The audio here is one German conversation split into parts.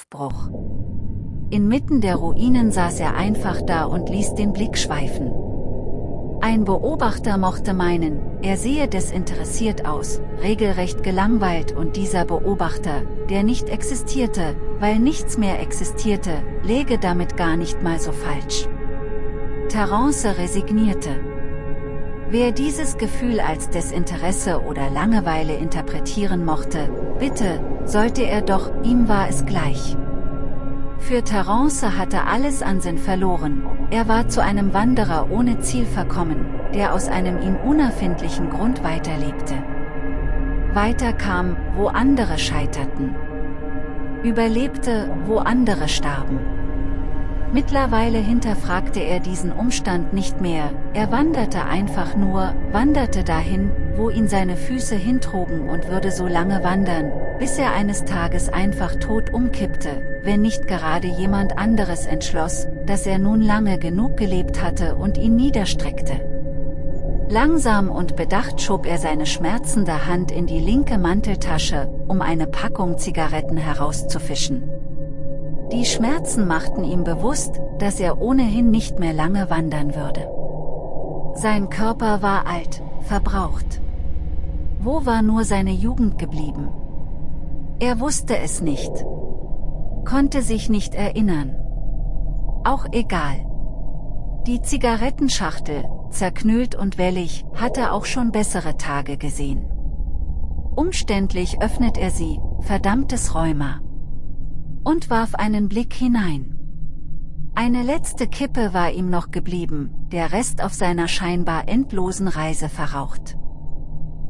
Aufbruch. Inmitten der Ruinen saß er einfach da und ließ den Blick schweifen. Ein Beobachter mochte meinen, er sehe desinteressiert aus, regelrecht gelangweilt und dieser Beobachter, der nicht existierte, weil nichts mehr existierte, läge damit gar nicht mal so falsch. Terence resignierte. Wer dieses Gefühl als Desinteresse oder Langeweile interpretieren mochte, bitte, sollte er doch, ihm war es gleich. Für Terence hatte alles an Sinn verloren, er war zu einem Wanderer ohne Ziel verkommen, der aus einem ihm unerfindlichen Grund weiterlebte. Weiter kam, wo andere scheiterten. Überlebte, wo andere starben. Mittlerweile hinterfragte er diesen Umstand nicht mehr, er wanderte einfach nur, wanderte dahin, wo ihn seine Füße hintrugen und würde so lange wandern, bis er eines Tages einfach tot umkippte, wenn nicht gerade jemand anderes entschloss, dass er nun lange genug gelebt hatte und ihn niederstreckte. Langsam und bedacht schob er seine schmerzende Hand in die linke Manteltasche, um eine Packung Zigaretten herauszufischen. Die Schmerzen machten ihm bewusst, dass er ohnehin nicht mehr lange wandern würde. Sein Körper war alt, verbraucht. Wo war nur seine Jugend geblieben? Er wusste es nicht. Konnte sich nicht erinnern. Auch egal. Die Zigarettenschachtel, zerknüllt und wellig, hatte auch schon bessere Tage gesehen. Umständlich öffnet er sie, verdammtes Rheuma und warf einen Blick hinein. Eine letzte Kippe war ihm noch geblieben, der Rest auf seiner scheinbar endlosen Reise verraucht.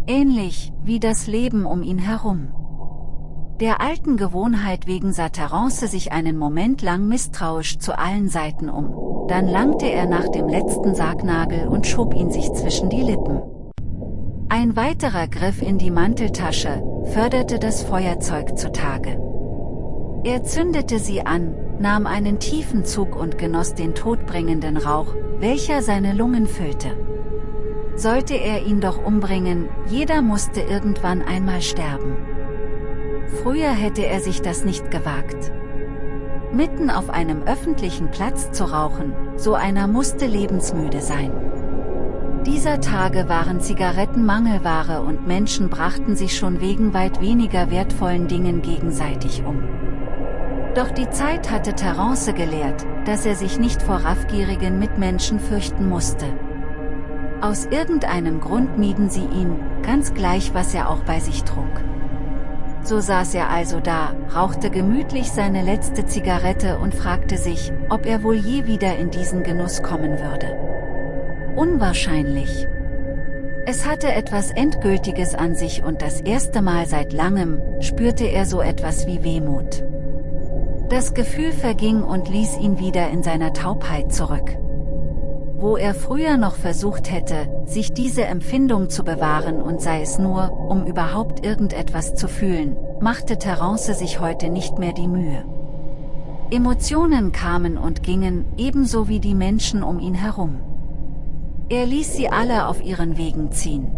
Ähnlich, wie das Leben um ihn herum. Der alten Gewohnheit wegen sah Terence sich einen Moment lang misstrauisch zu allen Seiten um, dann langte er nach dem letzten Sargnagel und schob ihn sich zwischen die Lippen. Ein weiterer Griff in die Manteltasche, förderte das Feuerzeug zutage. Er zündete sie an, nahm einen tiefen Zug und genoss den todbringenden Rauch, welcher seine Lungen füllte. Sollte er ihn doch umbringen, jeder musste irgendwann einmal sterben. Früher hätte er sich das nicht gewagt. Mitten auf einem öffentlichen Platz zu rauchen, so einer musste lebensmüde sein. Dieser Tage waren Zigaretten Mangelware und Menschen brachten sich schon wegen weit weniger wertvollen Dingen gegenseitig um. Doch die Zeit hatte Terence gelehrt, dass er sich nicht vor raffgierigen Mitmenschen fürchten musste. Aus irgendeinem Grund mieden sie ihn, ganz gleich was er auch bei sich trug. So saß er also da, rauchte gemütlich seine letzte Zigarette und fragte sich, ob er wohl je wieder in diesen Genuss kommen würde. Unwahrscheinlich. Es hatte etwas Endgültiges an sich und das erste Mal seit langem, spürte er so etwas wie Wehmut. Das Gefühl verging und ließ ihn wieder in seiner Taubheit zurück. Wo er früher noch versucht hätte, sich diese Empfindung zu bewahren und sei es nur, um überhaupt irgendetwas zu fühlen, machte Terence sich heute nicht mehr die Mühe. Emotionen kamen und gingen, ebenso wie die Menschen um ihn herum. Er ließ sie alle auf ihren Wegen ziehen.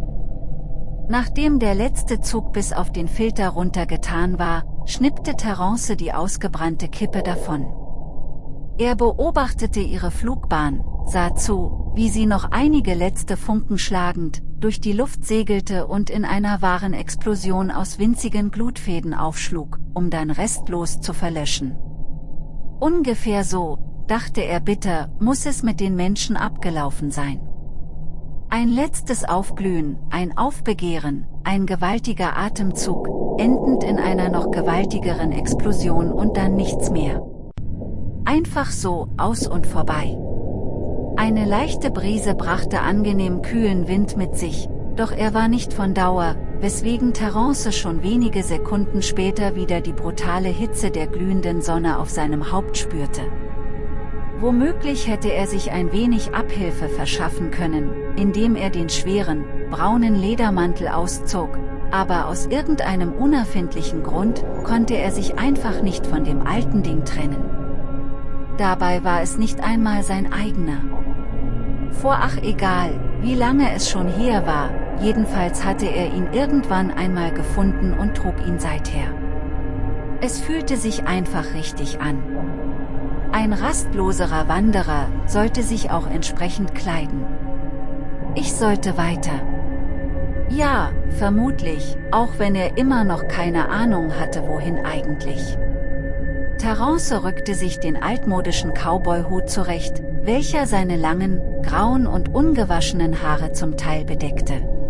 Nachdem der letzte Zug bis auf den Filter runtergetan war, schnippte Terence die ausgebrannte Kippe davon. Er beobachtete ihre Flugbahn, sah zu, wie sie noch einige letzte Funken schlagend, durch die Luft segelte und in einer wahren Explosion aus winzigen Glutfäden aufschlug, um dann restlos zu verlöschen. Ungefähr so, dachte er bitter, muss es mit den Menschen abgelaufen sein. Ein letztes Aufblühen, ein Aufbegehren, ein gewaltiger Atemzug, endend in einer noch gewaltigeren Explosion und dann nichts mehr. Einfach so, aus und vorbei. Eine leichte Brise brachte angenehm kühlen Wind mit sich, doch er war nicht von Dauer, weswegen Terence schon wenige Sekunden später wieder die brutale Hitze der glühenden Sonne auf seinem Haupt spürte. Womöglich hätte er sich ein wenig Abhilfe verschaffen können, indem er den schweren, braunen Ledermantel auszog, aber aus irgendeinem unerfindlichen Grund konnte er sich einfach nicht von dem alten Ding trennen. Dabei war es nicht einmal sein eigener. Vor ach egal, wie lange es schon her war, jedenfalls hatte er ihn irgendwann einmal gefunden und trug ihn seither. Es fühlte sich einfach richtig an. Ein rastloserer Wanderer sollte sich auch entsprechend kleiden. Ich sollte weiter. Ja, vermutlich, auch wenn er immer noch keine Ahnung hatte wohin eigentlich. Terence rückte sich den altmodischen Cowboy-Hut zurecht, welcher seine langen, grauen und ungewaschenen Haare zum Teil bedeckte.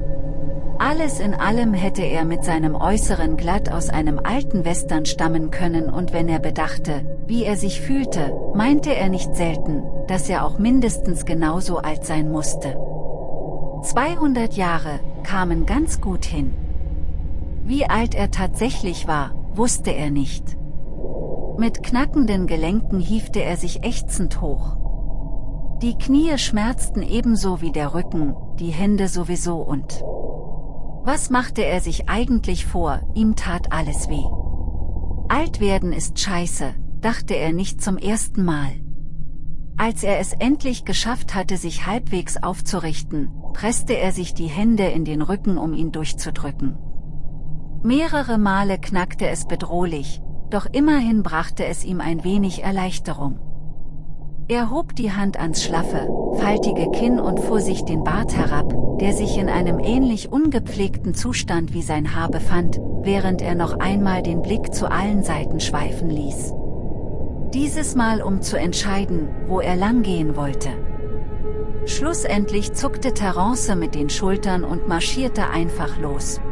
Alles in allem hätte er mit seinem Äußeren glatt aus einem alten Western stammen können und wenn er bedachte, wie er sich fühlte, meinte er nicht selten, dass er auch mindestens genauso alt sein musste. 200 Jahre, kamen ganz gut hin. Wie alt er tatsächlich war, wusste er nicht. Mit knackenden Gelenken hiefte er sich ächzend hoch. Die Knie schmerzten ebenso wie der Rücken, die Hände sowieso und was machte er sich eigentlich vor, ihm tat alles weh. Alt werden ist scheiße, dachte er nicht zum ersten Mal. Als er es endlich geschafft hatte sich halbwegs aufzurichten, presste er sich die Hände in den Rücken um ihn durchzudrücken. Mehrere Male knackte es bedrohlich, doch immerhin brachte es ihm ein wenig Erleichterung. Er hob die Hand ans schlaffe, faltige Kinn und fuhr sich den Bart herab, der sich in einem ähnlich ungepflegten Zustand wie sein Haar befand, während er noch einmal den Blick zu allen Seiten schweifen ließ. Dieses Mal um zu entscheiden, wo er langgehen wollte. Schlussendlich zuckte Terence mit den Schultern und marschierte einfach los.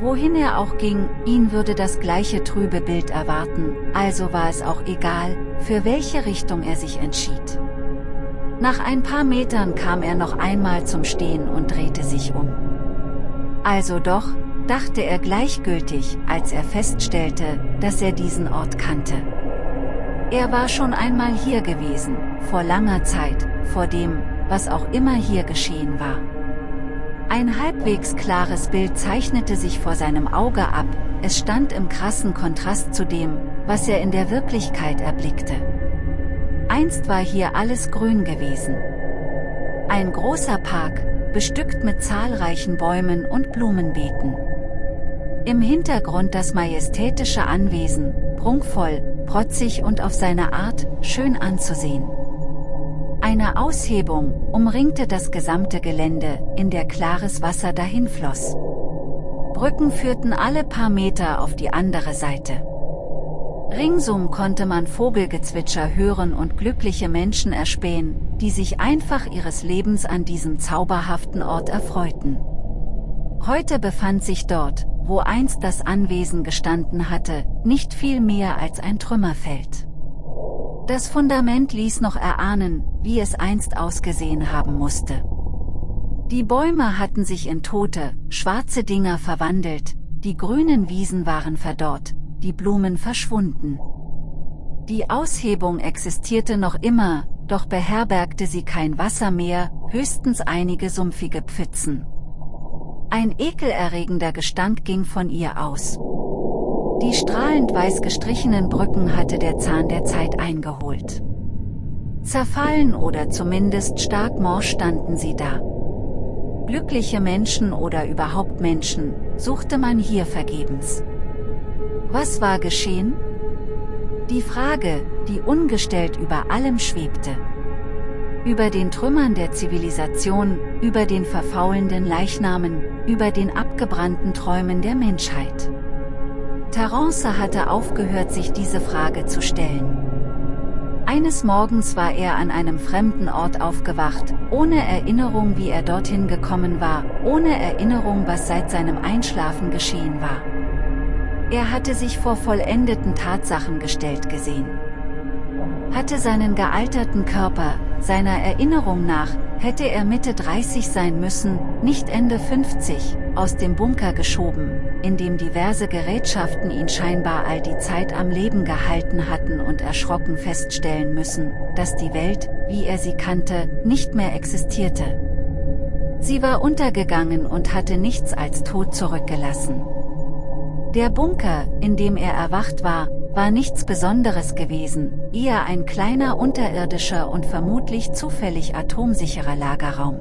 Wohin er auch ging, ihn würde das gleiche trübe Bild erwarten, also war es auch egal, für welche Richtung er sich entschied. Nach ein paar Metern kam er noch einmal zum Stehen und drehte sich um. Also doch, dachte er gleichgültig, als er feststellte, dass er diesen Ort kannte. Er war schon einmal hier gewesen, vor langer Zeit, vor dem, was auch immer hier geschehen war. Ein halbwegs klares Bild zeichnete sich vor seinem Auge ab, es stand im krassen Kontrast zu dem, was er in der Wirklichkeit erblickte. Einst war hier alles grün gewesen. Ein großer Park, bestückt mit zahlreichen Bäumen und Blumenbeeten. Im Hintergrund das majestätische Anwesen, prunkvoll, protzig und auf seine Art, schön anzusehen. Eine Aushebung umringte das gesamte Gelände, in der klares Wasser dahinfloss. Brücken führten alle paar Meter auf die andere Seite. Ringsum konnte man Vogelgezwitscher hören und glückliche Menschen erspähen, die sich einfach ihres Lebens an diesem zauberhaften Ort erfreuten. Heute befand sich dort, wo einst das Anwesen gestanden hatte, nicht viel mehr als ein Trümmerfeld. Das Fundament ließ noch erahnen, wie es einst ausgesehen haben musste. Die Bäume hatten sich in tote, schwarze Dinger verwandelt, die grünen Wiesen waren verdorrt, die Blumen verschwunden. Die Aushebung existierte noch immer, doch beherbergte sie kein Wasser mehr, höchstens einige sumpfige Pfützen. Ein ekelerregender Gestank ging von ihr aus. Die strahlend weiß gestrichenen Brücken hatte der Zahn der Zeit eingeholt. Zerfallen oder zumindest stark morsch standen sie da. Glückliche Menschen oder überhaupt Menschen, suchte man hier vergebens. Was war geschehen? Die Frage, die ungestellt über allem schwebte. Über den Trümmern der Zivilisation, über den verfaulenden Leichnamen, über den abgebrannten Träumen der Menschheit. Terence hatte aufgehört sich diese Frage zu stellen. Eines Morgens war er an einem fremden Ort aufgewacht, ohne Erinnerung wie er dorthin gekommen war, ohne Erinnerung was seit seinem Einschlafen geschehen war. Er hatte sich vor vollendeten Tatsachen gestellt gesehen. Hatte seinen gealterten Körper, seiner Erinnerung nach, hätte er Mitte 30 sein müssen, nicht Ende 50, aus dem Bunker geschoben, in dem diverse Gerätschaften ihn scheinbar all die Zeit am Leben gehalten hatten und erschrocken feststellen müssen, dass die Welt, wie er sie kannte, nicht mehr existierte. Sie war untergegangen und hatte nichts als Tod zurückgelassen. Der Bunker, in dem er erwacht war, war nichts Besonderes gewesen, eher ein kleiner unterirdischer und vermutlich zufällig atomsicherer Lagerraum.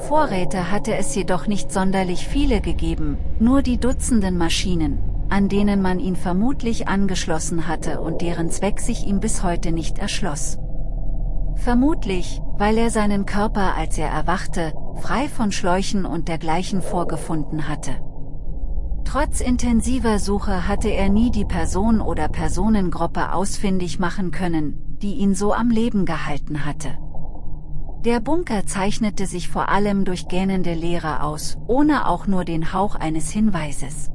Vorräte hatte es jedoch nicht sonderlich viele gegeben, nur die Dutzenden Maschinen, an denen man ihn vermutlich angeschlossen hatte und deren Zweck sich ihm bis heute nicht erschloss. Vermutlich, weil er seinen Körper als er erwachte, frei von Schläuchen und dergleichen vorgefunden hatte. Trotz intensiver Suche hatte er nie die Person oder Personengruppe ausfindig machen können, die ihn so am Leben gehalten hatte. Der Bunker zeichnete sich vor allem durch gähnende Leere aus, ohne auch nur den Hauch eines Hinweises.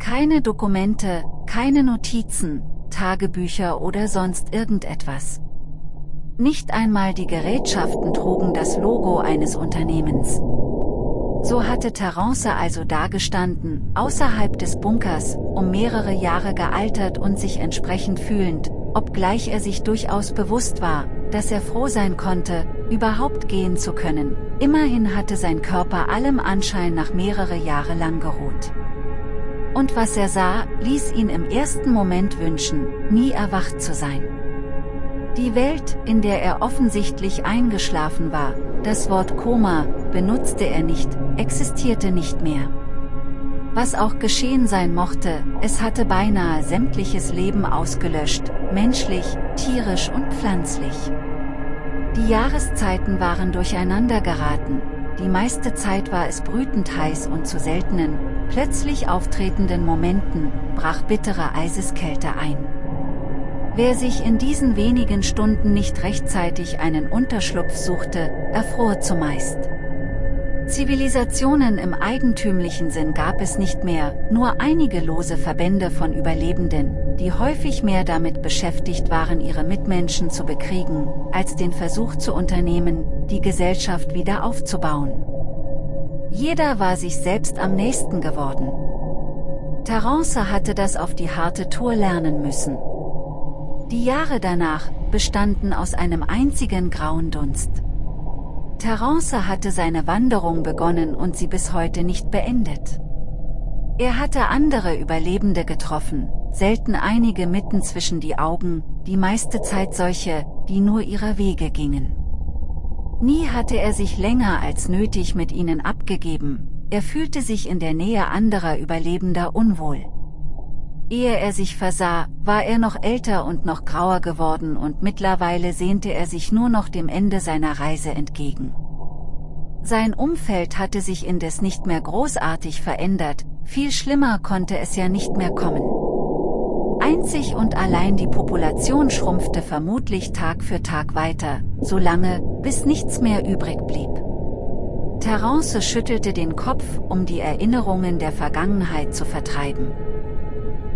Keine Dokumente, keine Notizen, Tagebücher oder sonst irgendetwas. Nicht einmal die Gerätschaften trugen das Logo eines Unternehmens. So hatte Terence also dagestanden, außerhalb des Bunkers, um mehrere Jahre gealtert und sich entsprechend fühlend, obgleich er sich durchaus bewusst war, dass er froh sein konnte, überhaupt gehen zu können. Immerhin hatte sein Körper allem Anschein nach mehrere Jahre lang geruht. Und was er sah, ließ ihn im ersten Moment wünschen, nie erwacht zu sein. Die Welt, in der er offensichtlich eingeschlafen war, das Wort Koma, benutzte er nicht, existierte nicht mehr. Was auch geschehen sein mochte, es hatte beinahe sämtliches Leben ausgelöscht, menschlich, tierisch und pflanzlich. Die Jahreszeiten waren durcheinander geraten, die meiste Zeit war es brütend heiß und zu seltenen, plötzlich auftretenden Momenten, brach bittere Eiseskälte ein. Wer sich in diesen wenigen Stunden nicht rechtzeitig einen Unterschlupf suchte, erfror zumeist. Zivilisationen im eigentümlichen Sinn gab es nicht mehr, nur einige lose Verbände von Überlebenden, die häufig mehr damit beschäftigt waren ihre Mitmenschen zu bekriegen, als den Versuch zu unternehmen, die Gesellschaft wieder aufzubauen. Jeder war sich selbst am nächsten geworden. Terence hatte das auf die harte Tour lernen müssen. Die Jahre danach bestanden aus einem einzigen grauen Dunst. Terence hatte seine Wanderung begonnen und sie bis heute nicht beendet. Er hatte andere Überlebende getroffen, selten einige mitten zwischen die Augen, die meiste Zeit solche, die nur ihrer Wege gingen. Nie hatte er sich länger als nötig mit ihnen abgegeben, er fühlte sich in der Nähe anderer Überlebender unwohl. Ehe er sich versah, war er noch älter und noch grauer geworden und mittlerweile sehnte er sich nur noch dem Ende seiner Reise entgegen. Sein Umfeld hatte sich indes nicht mehr großartig verändert, viel schlimmer konnte es ja nicht mehr kommen. Einzig und allein die Population schrumpfte vermutlich Tag für Tag weiter, solange, bis nichts mehr übrig blieb. Terence schüttelte den Kopf, um die Erinnerungen der Vergangenheit zu vertreiben.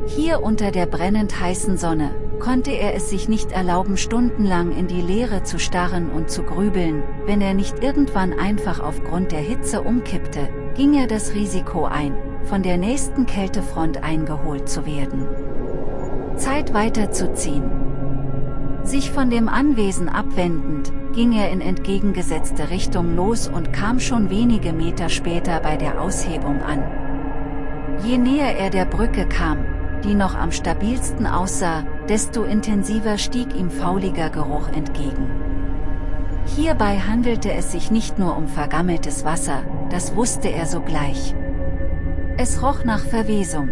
Hier unter der brennend heißen Sonne, konnte er es sich nicht erlauben stundenlang in die Leere zu starren und zu grübeln, wenn er nicht irgendwann einfach aufgrund der Hitze umkippte, ging er das Risiko ein, von der nächsten Kältefront eingeholt zu werden. Zeit weiterzuziehen. Sich von dem Anwesen abwendend, ging er in entgegengesetzte Richtung los und kam schon wenige Meter später bei der Aushebung an. Je näher er der Brücke kam, die noch am stabilsten aussah, desto intensiver stieg ihm fauliger Geruch entgegen. Hierbei handelte es sich nicht nur um vergammeltes Wasser, das wusste er sogleich. Es roch nach Verwesung.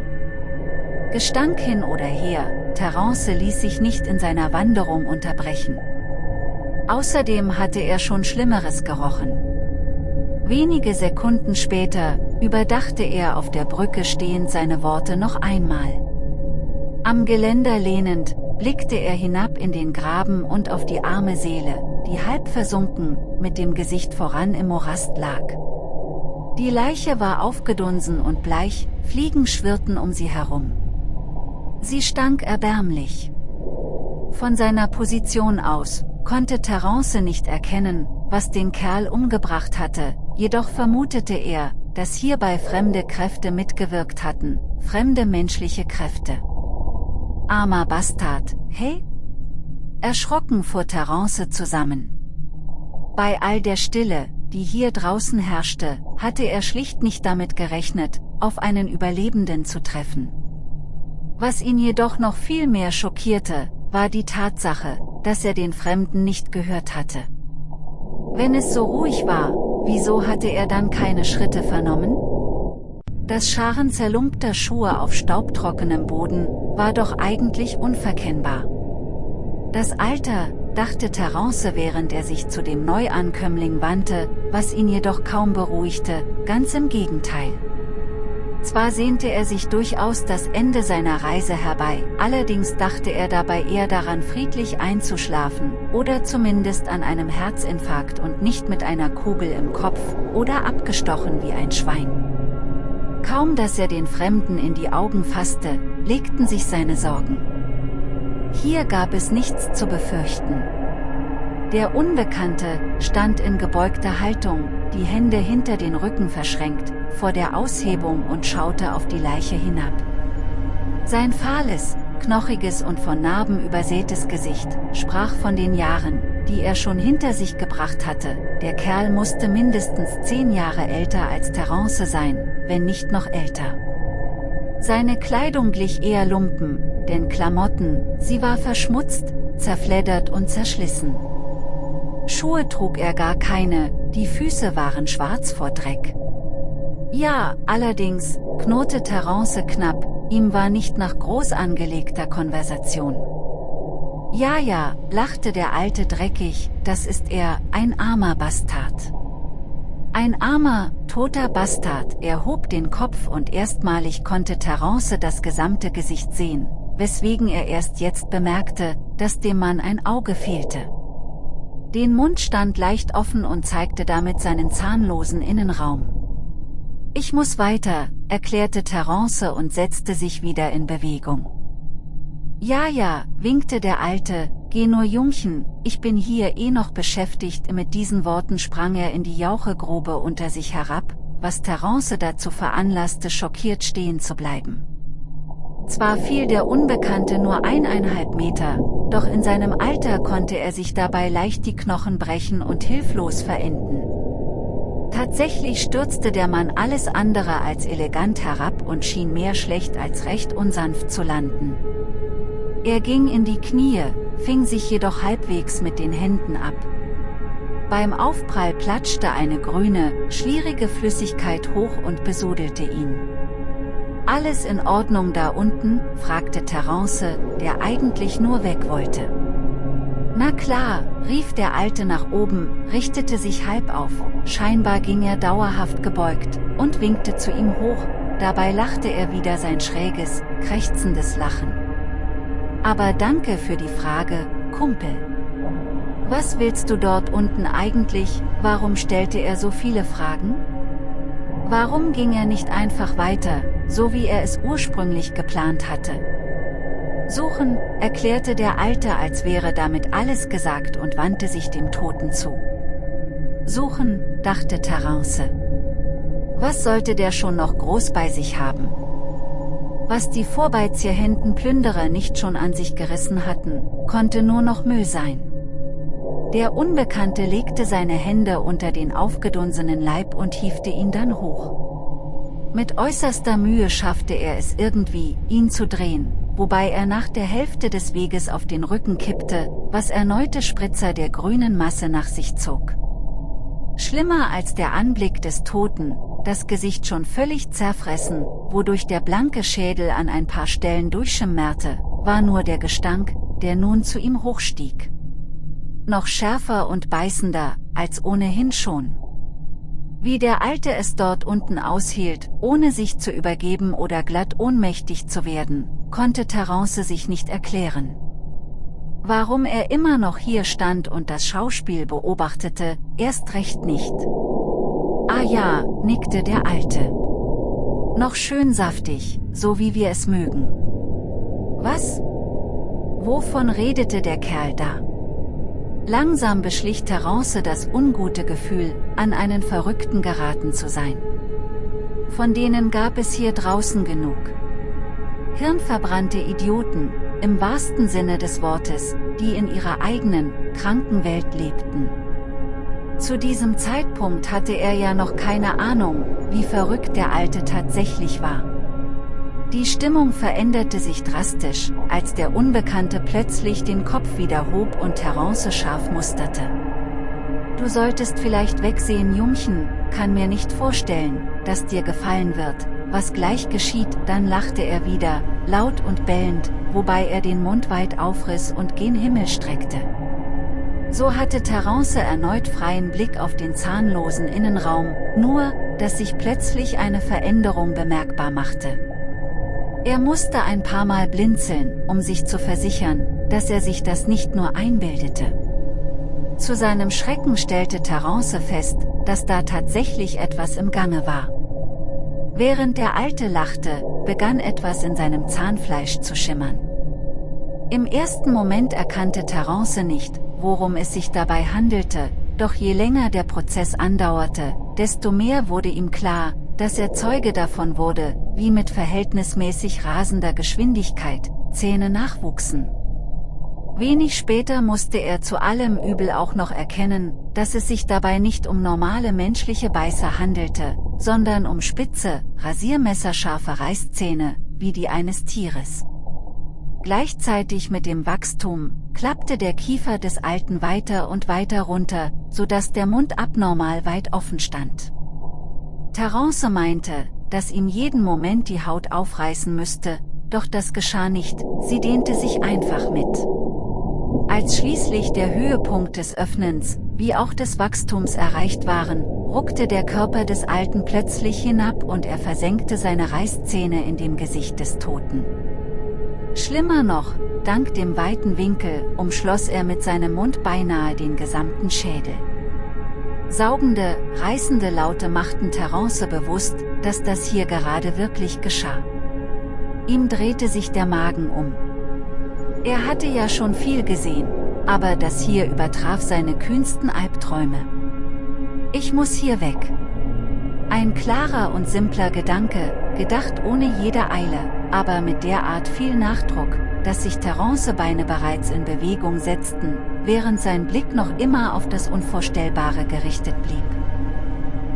Gestank hin oder her, Terence ließ sich nicht in seiner Wanderung unterbrechen. Außerdem hatte er schon Schlimmeres gerochen. Wenige Sekunden später, überdachte er auf der Brücke stehend seine Worte noch einmal. Am Geländer lehnend, blickte er hinab in den Graben und auf die arme Seele, die halb versunken, mit dem Gesicht voran im Morast lag. Die Leiche war aufgedunsen und bleich, Fliegen schwirrten um sie herum. Sie stank erbärmlich. Von seiner Position aus, konnte Terence nicht erkennen, was den Kerl umgebracht hatte, jedoch vermutete er, dass hierbei fremde Kräfte mitgewirkt hatten, fremde menschliche Kräfte. Armer Bastard, hey? Erschrocken fuhr Terence zusammen. Bei all der Stille, die hier draußen herrschte, hatte er schlicht nicht damit gerechnet, auf einen Überlebenden zu treffen. Was ihn jedoch noch viel mehr schockierte, war die Tatsache, dass er den Fremden nicht gehört hatte. Wenn es so ruhig war, wieso hatte er dann keine Schritte vernommen? Das Scharen zerlumpter Schuhe auf staubtrockenem Boden, war doch eigentlich unverkennbar. Das Alter, dachte Terence während er sich zu dem Neuankömmling wandte, was ihn jedoch kaum beruhigte, ganz im Gegenteil. Zwar sehnte er sich durchaus das Ende seiner Reise herbei, allerdings dachte er dabei eher daran friedlich einzuschlafen, oder zumindest an einem Herzinfarkt und nicht mit einer Kugel im Kopf, oder abgestochen wie ein Schwein. Kaum dass er den Fremden in die Augen fasste, legten sich seine Sorgen. Hier gab es nichts zu befürchten. Der Unbekannte stand in gebeugter Haltung, die Hände hinter den Rücken verschränkt, vor der Aushebung und schaute auf die Leiche hinab. Sein fahles, knochiges und von Narben übersätes Gesicht, sprach von den Jahren, die er schon hinter sich gebracht hatte, der Kerl musste mindestens zehn Jahre älter als Terence sein, wenn nicht noch älter. Seine Kleidung glich eher Lumpen, denn Klamotten, sie war verschmutzt, zerfleddert und zerschlissen. Schuhe trug er gar keine, die Füße waren schwarz vor Dreck. Ja, allerdings, knurrte Terence knapp, ihm war nicht nach groß angelegter Konversation. Ja ja, lachte der Alte dreckig, das ist er, ein armer Bastard. Ein armer, toter Bastard, er hob den Kopf und erstmalig konnte Terence das gesamte Gesicht sehen, weswegen er erst jetzt bemerkte, dass dem Mann ein Auge fehlte. Den Mund stand leicht offen und zeigte damit seinen zahnlosen Innenraum. Ich muss weiter, erklärte Terence und setzte sich wieder in Bewegung. Ja ja, winkte der Alte, geh nur Jungchen, ich bin hier eh noch beschäftigt mit diesen Worten sprang er in die Jauchegrube unter sich herab, was Terence dazu veranlasste schockiert stehen zu bleiben. Zwar fiel der Unbekannte nur eineinhalb Meter, doch in seinem Alter konnte er sich dabei leicht die Knochen brechen und hilflos verenden. Tatsächlich stürzte der Mann alles andere als elegant herab und schien mehr schlecht als recht unsanft zu landen. Er ging in die Knie, fing sich jedoch halbwegs mit den Händen ab. Beim Aufprall platschte eine grüne, schlierige Flüssigkeit hoch und besudelte ihn. Alles in Ordnung da unten? fragte Terence, der eigentlich nur weg wollte. Na klar, rief der Alte nach oben, richtete sich halb auf, scheinbar ging er dauerhaft gebeugt, und winkte zu ihm hoch, dabei lachte er wieder sein schräges, krächzendes Lachen. Aber danke für die Frage, Kumpel. Was willst du dort unten eigentlich, warum stellte er so viele Fragen? Warum ging er nicht einfach weiter, so wie er es ursprünglich geplant hatte? Suchen, erklärte der Alte als wäre damit alles gesagt und wandte sich dem Toten zu. Suchen, dachte Terence. Was sollte der schon noch groß bei sich haben? Was die Vorbeizierhänden Plünderer nicht schon an sich gerissen hatten, konnte nur noch Müll sein. Der Unbekannte legte seine Hände unter den aufgedunsenen Leib und hiefte ihn dann hoch. Mit äußerster Mühe schaffte er es irgendwie, ihn zu drehen, wobei er nach der Hälfte des Weges auf den Rücken kippte, was erneute Spritzer der grünen Masse nach sich zog. Schlimmer als der Anblick des Toten, das Gesicht schon völlig zerfressen, wodurch der blanke Schädel an ein paar Stellen durchschimmerte, war nur der Gestank, der nun zu ihm hochstieg. Noch schärfer und beißender, als ohnehin schon. Wie der Alte es dort unten aushielt, ohne sich zu übergeben oder glatt ohnmächtig zu werden, konnte Terence sich nicht erklären. Warum er immer noch hier stand und das Schauspiel beobachtete, erst recht nicht. Ah ja, nickte der Alte. Noch schön saftig, so wie wir es mögen. Was? Wovon redete der Kerl da? Langsam beschlich Terence das ungute Gefühl, an einen Verrückten geraten zu sein. Von denen gab es hier draußen genug. Hirnverbrannte Idioten, im wahrsten Sinne des Wortes, die in ihrer eigenen, kranken Welt lebten. Zu diesem Zeitpunkt hatte er ja noch keine Ahnung, wie verrückt der Alte tatsächlich war. Die Stimmung veränderte sich drastisch, als der Unbekannte plötzlich den Kopf wieder hob und Terence scharf musterte. Du solltest vielleicht wegsehen Jungchen, kann mir nicht vorstellen, dass dir gefallen wird, was gleich geschieht, dann lachte er wieder, laut und bellend, wobei er den Mund weit aufriss und gen Himmel streckte. So hatte Terence erneut freien Blick auf den zahnlosen Innenraum, nur, dass sich plötzlich eine Veränderung bemerkbar machte. Er musste ein paar Mal blinzeln, um sich zu versichern, dass er sich das nicht nur einbildete. Zu seinem Schrecken stellte Terence fest, dass da tatsächlich etwas im Gange war. Während der Alte lachte, begann etwas in seinem Zahnfleisch zu schimmern. Im ersten Moment erkannte Terence nicht, worum es sich dabei handelte, doch je länger der Prozess andauerte, desto mehr wurde ihm klar, dass er Zeuge davon wurde, wie mit verhältnismäßig rasender Geschwindigkeit Zähne nachwuchsen. Wenig später musste er zu allem Übel auch noch erkennen, dass es sich dabei nicht um normale menschliche Beißer handelte, sondern um spitze, rasiermesserscharfe Reißzähne, wie die eines Tieres. Gleichzeitig mit dem Wachstum, klappte der Kiefer des Alten weiter und weiter runter, so dass der Mund abnormal weit offen stand. Terence meinte, dass ihm jeden Moment die Haut aufreißen müsste, doch das geschah nicht, sie dehnte sich einfach mit. Als schließlich der Höhepunkt des Öffnens, wie auch des Wachstums erreicht waren, ruckte der Körper des Alten plötzlich hinab und er versenkte seine Reißzähne in dem Gesicht des Toten. Schlimmer noch, dank dem weiten Winkel, umschloss er mit seinem Mund beinahe den gesamten Schädel. Saugende, reißende Laute machten Terence bewusst, dass das hier gerade wirklich geschah. Ihm drehte sich der Magen um. Er hatte ja schon viel gesehen, aber das hier übertraf seine kühnsten Albträume. Ich muss hier weg. Ein klarer und simpler Gedanke, gedacht ohne jede Eile, aber mit derart viel Nachdruck, dass sich Terence Beine bereits in Bewegung setzten, während sein Blick noch immer auf das Unvorstellbare gerichtet blieb.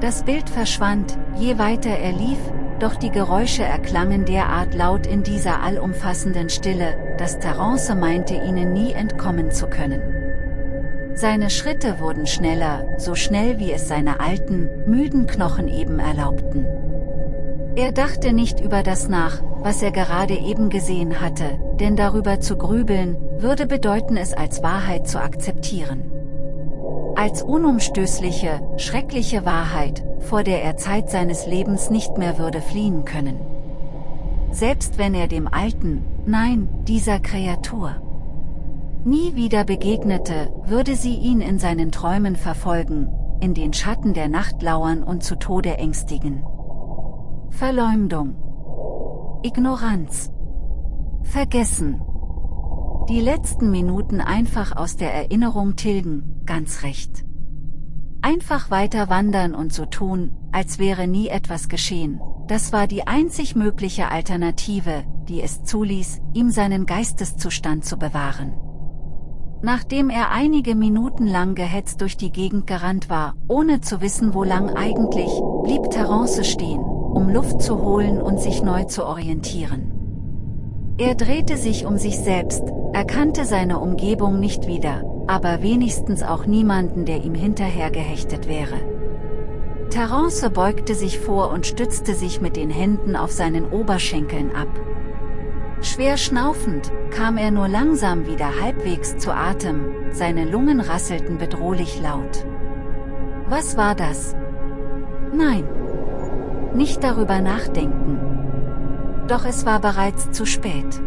Das Bild verschwand, je weiter er lief, doch die Geräusche erklangen derart laut in dieser allumfassenden Stille, dass Terence meinte ihnen nie entkommen zu können. Seine Schritte wurden schneller, so schnell wie es seine alten, müden Knochen eben erlaubten. Er dachte nicht über das nach, was er gerade eben gesehen hatte, denn darüber zu grübeln, würde bedeuten es als Wahrheit zu akzeptieren. Als unumstößliche, schreckliche Wahrheit, vor der er Zeit seines Lebens nicht mehr würde fliehen können. Selbst wenn er dem Alten, nein, dieser Kreatur, nie wieder begegnete, würde sie ihn in seinen Träumen verfolgen, in den Schatten der Nacht lauern und zu Tode ängstigen. Verleumdung. Ignoranz. Vergessen. Die letzten Minuten einfach aus der Erinnerung tilgen, ganz recht. Einfach weiter wandern und so tun, als wäre nie etwas geschehen, das war die einzig mögliche Alternative, die es zuließ, ihm seinen Geisteszustand zu bewahren. Nachdem er einige Minuten lang gehetzt durch die Gegend gerannt war, ohne zu wissen wo lang eigentlich, blieb Terence stehen, um Luft zu holen und sich neu zu orientieren. Er drehte sich um sich selbst, erkannte seine Umgebung nicht wieder, aber wenigstens auch niemanden der ihm hinterher gehechtet wäre. Terence beugte sich vor und stützte sich mit den Händen auf seinen Oberschenkeln ab. Schwer schnaufend, kam er nur langsam wieder halbwegs zu Atem, seine Lungen rasselten bedrohlich laut. Was war das? Nein. Nicht darüber nachdenken. Doch es war bereits zu spät.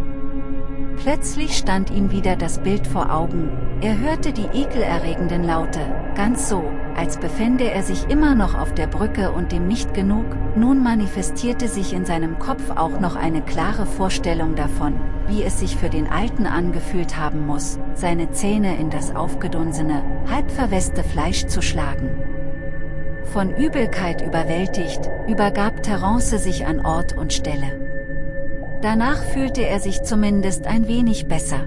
Plötzlich stand ihm wieder das Bild vor Augen, er hörte die ekelerregenden Laute, ganz so, als befände er sich immer noch auf der Brücke und dem nicht genug, nun manifestierte sich in seinem Kopf auch noch eine klare Vorstellung davon, wie es sich für den Alten angefühlt haben muss, seine Zähne in das aufgedunsene, halb verweste Fleisch zu schlagen. Von Übelkeit überwältigt, übergab Terence sich an Ort und Stelle. Danach fühlte er sich zumindest ein wenig besser.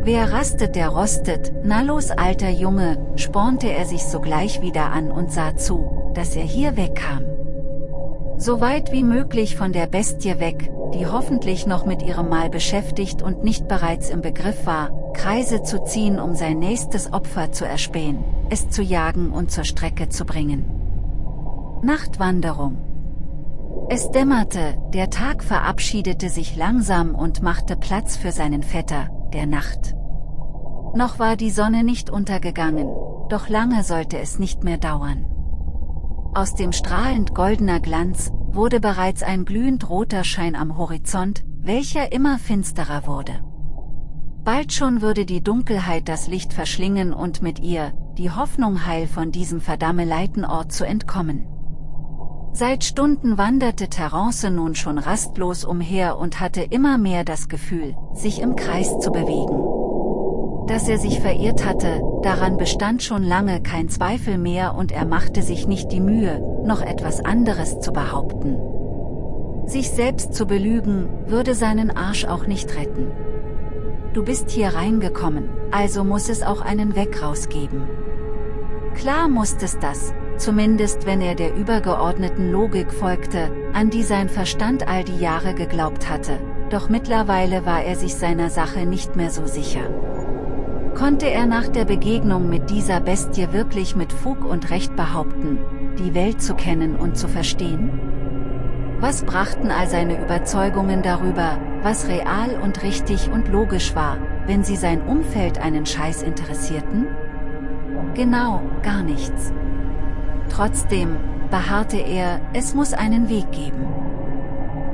Wer rastet, der rostet, na los alter Junge, spornte er sich sogleich wieder an und sah zu, dass er hier wegkam. So weit wie möglich von der Bestie weg, die hoffentlich noch mit ihrem Mal beschäftigt und nicht bereits im Begriff war, Kreise zu ziehen um sein nächstes Opfer zu erspähen, es zu jagen und zur Strecke zu bringen. Nachtwanderung Es dämmerte, der Tag verabschiedete sich langsam und machte Platz für seinen Vetter, der Nacht. Noch war die Sonne nicht untergegangen, doch lange sollte es nicht mehr dauern. Aus dem strahlend goldener Glanz, wurde bereits ein glühend roter Schein am Horizont, welcher immer finsterer wurde. Bald schon würde die Dunkelheit das Licht verschlingen und mit ihr, die Hoffnung heil von diesem verdammeleiten Ort zu entkommen. Seit Stunden wanderte Terence nun schon rastlos umher und hatte immer mehr das Gefühl, sich im Kreis zu bewegen. Dass er sich verirrt hatte, daran bestand schon lange kein Zweifel mehr und er machte sich nicht die Mühe, noch etwas anderes zu behaupten. Sich selbst zu belügen, würde seinen Arsch auch nicht retten. Du bist hier reingekommen, also muss es auch einen Weg rausgeben. Klar musste es das, zumindest wenn er der übergeordneten Logik folgte, an die sein Verstand all die Jahre geglaubt hatte, doch mittlerweile war er sich seiner Sache nicht mehr so sicher. Konnte er nach der Begegnung mit dieser Bestie wirklich mit Fug und Recht behaupten, die Welt zu kennen und zu verstehen? Was brachten all seine Überzeugungen darüber, was real und richtig und logisch war, wenn sie sein Umfeld einen Scheiß interessierten? Genau, gar nichts. Trotzdem, beharrte er, es muss einen Weg geben.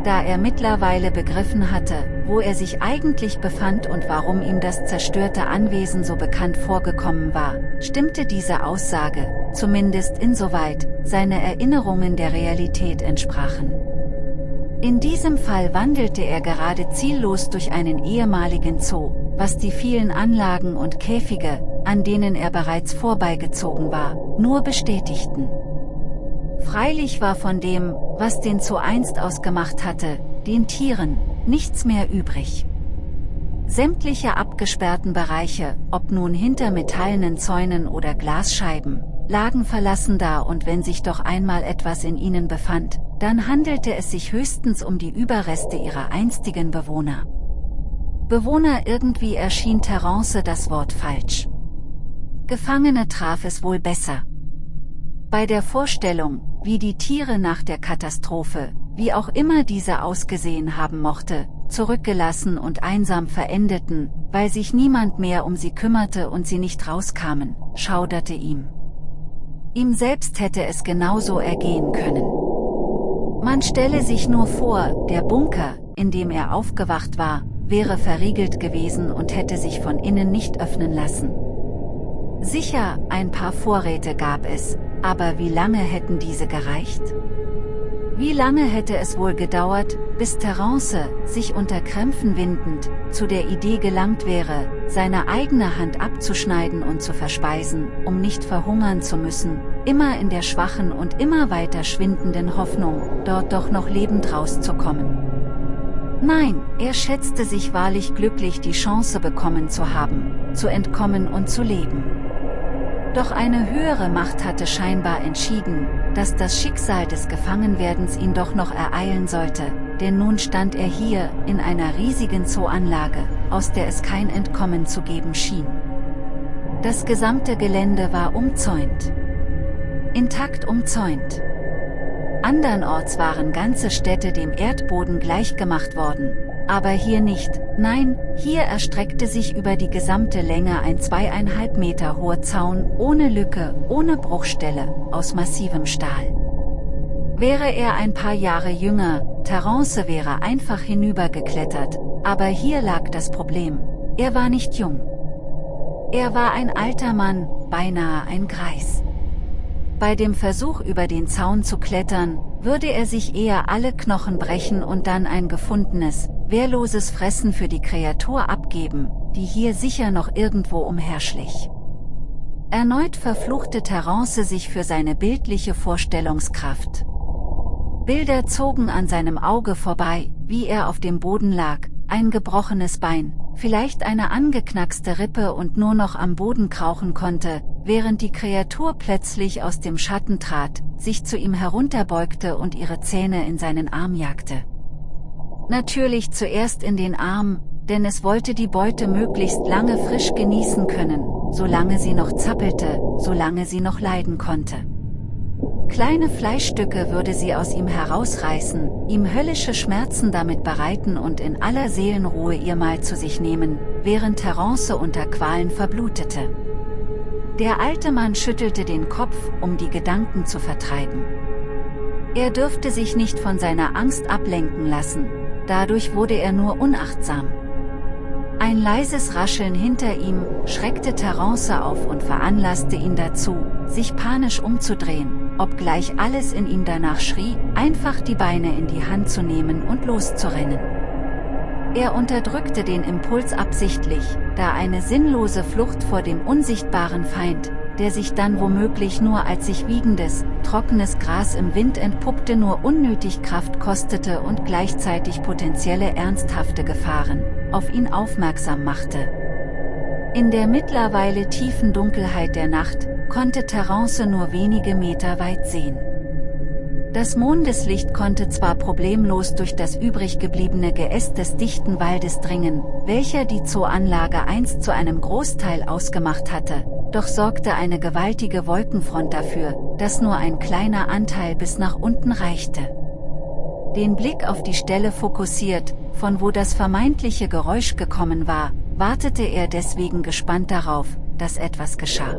Da er mittlerweile begriffen hatte, wo er sich eigentlich befand und warum ihm das zerstörte Anwesen so bekannt vorgekommen war, stimmte diese Aussage, zumindest insoweit, seine Erinnerungen der Realität entsprachen. In diesem Fall wandelte er gerade ziellos durch einen ehemaligen Zoo, was die vielen Anlagen und Käfige, an denen er bereits vorbeigezogen war, nur bestätigten. Freilich war von dem, was den Zoo einst ausgemacht hatte, den Tieren, nichts mehr übrig. Sämtliche abgesperrten Bereiche, ob nun hinter metallenen Zäunen oder Glasscheiben, lagen verlassen da und wenn sich doch einmal etwas in ihnen befand, dann handelte es sich höchstens um die Überreste ihrer einstigen Bewohner. Bewohner irgendwie erschien Terence das Wort falsch. Gefangene traf es wohl besser. Bei der Vorstellung, wie die Tiere nach der Katastrophe, wie auch immer diese ausgesehen haben mochte, zurückgelassen und einsam verendeten, weil sich niemand mehr um sie kümmerte und sie nicht rauskamen, schauderte ihm. Ihm selbst hätte es genauso ergehen können. Man stelle sich nur vor, der Bunker, in dem er aufgewacht war, wäre verriegelt gewesen und hätte sich von innen nicht öffnen lassen. Sicher, ein paar Vorräte gab es, aber wie lange hätten diese gereicht? Wie lange hätte es wohl gedauert, bis Terence, sich unter Krämpfen windend, zu der Idee gelangt wäre, seine eigene Hand abzuschneiden und zu verspeisen, um nicht verhungern zu müssen, immer in der schwachen und immer weiter schwindenden Hoffnung, dort doch noch lebend rauszukommen. Nein, er schätzte sich wahrlich glücklich die Chance bekommen zu haben, zu entkommen und zu leben. Doch eine höhere Macht hatte scheinbar entschieden, dass das Schicksal des Gefangenwerdens ihn doch noch ereilen sollte, denn nun stand er hier, in einer riesigen Zooanlage, aus der es kein Entkommen zu geben schien. Das gesamte Gelände war umzäunt. Intakt umzäunt. Andernorts waren ganze Städte dem Erdboden gleichgemacht worden, aber hier nicht, nein, hier erstreckte sich über die gesamte Länge ein zweieinhalb Meter hoher Zaun, ohne Lücke, ohne Bruchstelle, aus massivem Stahl. Wäre er ein paar Jahre jünger, Terence wäre einfach hinübergeklettert, aber hier lag das Problem, er war nicht jung. Er war ein alter Mann, beinahe ein Greis. Bei dem Versuch über den Zaun zu klettern, würde er sich eher alle Knochen brechen und dann ein gefundenes, wehrloses Fressen für die Kreatur abgeben, die hier sicher noch irgendwo umherschlich. Erneut verfluchte Terence sich für seine bildliche Vorstellungskraft. Bilder zogen an seinem Auge vorbei, wie er auf dem Boden lag, ein gebrochenes Bein, vielleicht eine angeknackste Rippe und nur noch am Boden krauchen konnte, während die Kreatur plötzlich aus dem Schatten trat, sich zu ihm herunterbeugte und ihre Zähne in seinen Arm jagte. Natürlich zuerst in den Arm, denn es wollte die Beute möglichst lange frisch genießen können, solange sie noch zappelte, solange sie noch leiden konnte. Kleine Fleischstücke würde sie aus ihm herausreißen, ihm höllische Schmerzen damit bereiten und in aller Seelenruhe ihr Mal zu sich nehmen, während Terence unter Qualen verblutete. Der alte Mann schüttelte den Kopf, um die Gedanken zu vertreiben. Er dürfte sich nicht von seiner Angst ablenken lassen, dadurch wurde er nur unachtsam. Ein leises Rascheln hinter ihm schreckte Terence auf und veranlasste ihn dazu, sich panisch umzudrehen, obgleich alles in ihm danach schrie, einfach die Beine in die Hand zu nehmen und loszurennen. Er unterdrückte den Impuls absichtlich, da eine sinnlose Flucht vor dem unsichtbaren Feind, der sich dann womöglich nur als sich wiegendes, trockenes Gras im Wind entpuppte nur unnötig Kraft kostete und gleichzeitig potenzielle ernsthafte Gefahren, auf ihn aufmerksam machte. In der mittlerweile tiefen Dunkelheit der Nacht, konnte Terence nur wenige Meter weit sehen. Das Mondeslicht konnte zwar problemlos durch das übrig gebliebene Geäst des dichten Waldes dringen, welcher die Zooanlage einst zu einem Großteil ausgemacht hatte, doch sorgte eine gewaltige Wolkenfront dafür, dass nur ein kleiner Anteil bis nach unten reichte. Den Blick auf die Stelle fokussiert, von wo das vermeintliche Geräusch gekommen war, wartete er deswegen gespannt darauf, dass etwas geschah.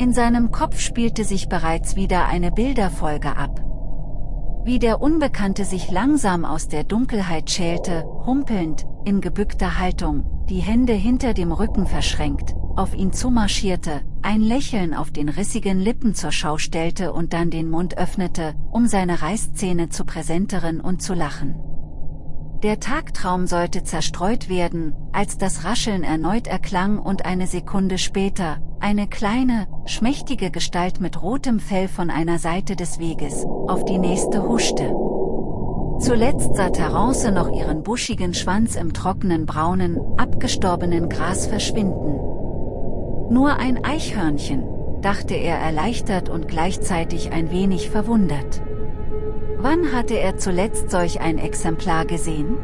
In seinem Kopf spielte sich bereits wieder eine Bilderfolge ab. Wie der Unbekannte sich langsam aus der Dunkelheit schälte, humpelnd, in gebückter Haltung, die Hände hinter dem Rücken verschränkt, auf ihn zumarschierte, ein Lächeln auf den rissigen Lippen zur Schau stellte und dann den Mund öffnete, um seine Reißzähne zu präsentieren und zu lachen. Der Tagtraum sollte zerstreut werden, als das Rascheln erneut erklang und eine Sekunde später, eine kleine, schmächtige Gestalt mit rotem Fell von einer Seite des Weges, auf die nächste huschte. Zuletzt sah Terence noch ihren buschigen Schwanz im trockenen braunen, abgestorbenen Gras verschwinden. Nur ein Eichhörnchen, dachte er erleichtert und gleichzeitig ein wenig verwundert. Wann hatte er zuletzt solch ein Exemplar gesehen?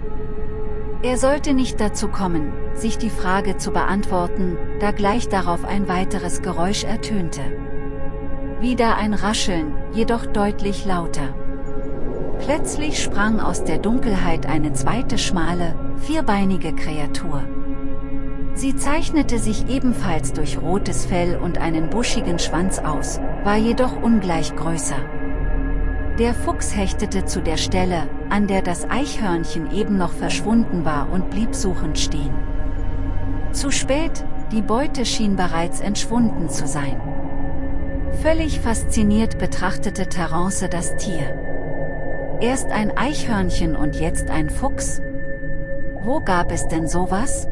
Er sollte nicht dazu kommen, sich die Frage zu beantworten, da gleich darauf ein weiteres Geräusch ertönte. Wieder ein Rascheln, jedoch deutlich lauter. Plötzlich sprang aus der Dunkelheit eine zweite schmale, vierbeinige Kreatur. Sie zeichnete sich ebenfalls durch rotes Fell und einen buschigen Schwanz aus, war jedoch ungleich größer. Der Fuchs hechtete zu der Stelle, an der das Eichhörnchen eben noch verschwunden war und blieb suchend stehen. Zu spät, die Beute schien bereits entschwunden zu sein. Völlig fasziniert betrachtete Terence das Tier. Erst ein Eichhörnchen und jetzt ein Fuchs? Wo gab es denn sowas?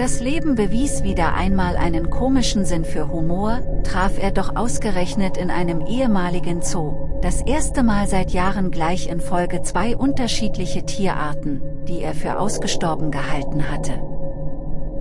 Das Leben bewies wieder einmal einen komischen Sinn für Humor, traf er doch ausgerechnet in einem ehemaligen Zoo, das erste Mal seit Jahren gleich in Folge zwei unterschiedliche Tierarten, die er für ausgestorben gehalten hatte.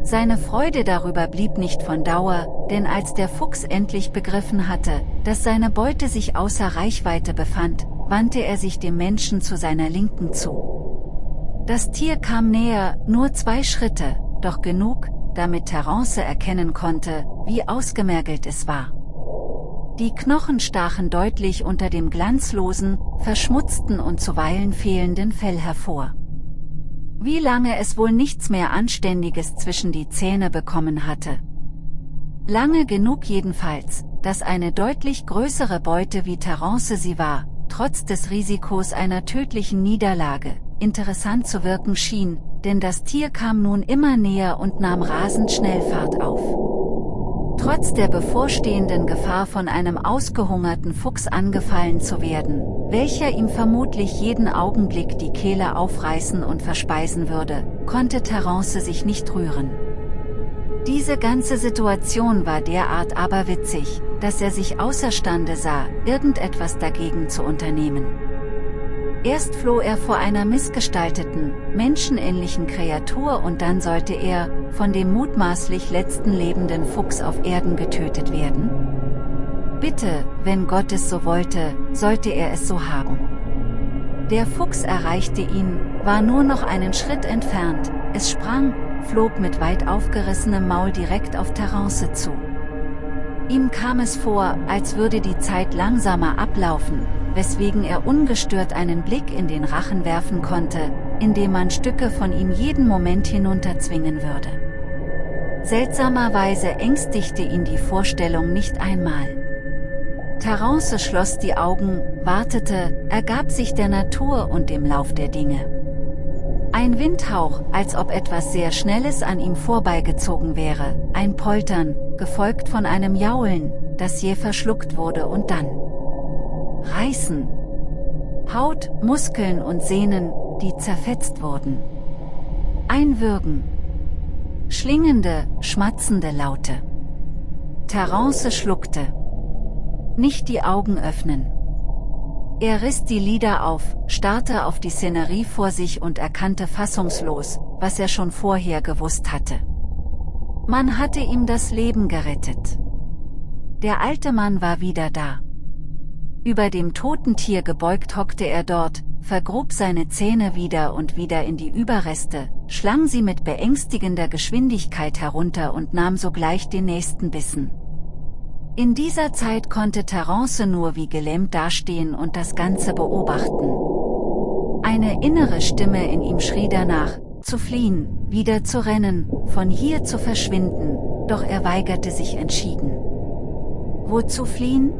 Seine Freude darüber blieb nicht von Dauer, denn als der Fuchs endlich begriffen hatte, dass seine Beute sich außer Reichweite befand, wandte er sich dem Menschen zu seiner Linken zu. Das Tier kam näher, nur zwei Schritte, doch genug, damit Terence erkennen konnte, wie ausgemergelt es war. Die Knochen stachen deutlich unter dem glanzlosen, verschmutzten und zuweilen fehlenden Fell hervor. Wie lange es wohl nichts mehr Anständiges zwischen die Zähne bekommen hatte. Lange genug jedenfalls, dass eine deutlich größere Beute wie Terence sie war, trotz des Risikos einer tödlichen Niederlage, interessant zu wirken schien, denn das Tier kam nun immer näher und nahm rasend schnell Fahrt auf. Trotz der bevorstehenden Gefahr von einem ausgehungerten Fuchs angefallen zu werden, welcher ihm vermutlich jeden Augenblick die Kehle aufreißen und verspeisen würde, konnte Terence sich nicht rühren. Diese ganze Situation war derart aberwitzig, dass er sich außerstande sah, irgendetwas dagegen zu unternehmen. Erst floh er vor einer missgestalteten, menschenähnlichen Kreatur und dann sollte er, von dem mutmaßlich letzten lebenden Fuchs auf Erden getötet werden? Bitte, wenn Gott es so wollte, sollte er es so haben. Der Fuchs erreichte ihn, war nur noch einen Schritt entfernt, es sprang, flog mit weit aufgerissenem Maul direkt auf Terence zu. Ihm kam es vor, als würde die Zeit langsamer ablaufen, weswegen er ungestört einen Blick in den Rachen werfen konnte, indem man Stücke von ihm jeden Moment hinunterzwingen würde. Seltsamerweise ängstigte ihn die Vorstellung nicht einmal. Terence schloss die Augen, wartete, ergab sich der Natur und dem Lauf der Dinge. Ein Windhauch, als ob etwas sehr Schnelles an ihm vorbeigezogen wäre, ein Poltern, gefolgt von einem Jaulen, das je verschluckt wurde und dann Reißen. Haut, Muskeln und Sehnen, die zerfetzt wurden. Ein Würgen. Schlingende, schmatzende Laute. Terence schluckte. Nicht die Augen öffnen. Er riss die Lider auf, starrte auf die Szenerie vor sich und erkannte fassungslos, was er schon vorher gewusst hatte. Man hatte ihm das Leben gerettet. Der alte Mann war wieder da. Über dem toten Tier gebeugt hockte er dort, vergrub seine Zähne wieder und wieder in die Überreste, schlang sie mit beängstigender Geschwindigkeit herunter und nahm sogleich den nächsten Bissen. In dieser Zeit konnte Terence nur wie gelähmt dastehen und das Ganze beobachten. Eine innere Stimme in ihm schrie danach, zu fliehen, wieder zu rennen, von hier zu verschwinden, doch er weigerte sich entschieden. Wozu fliehen?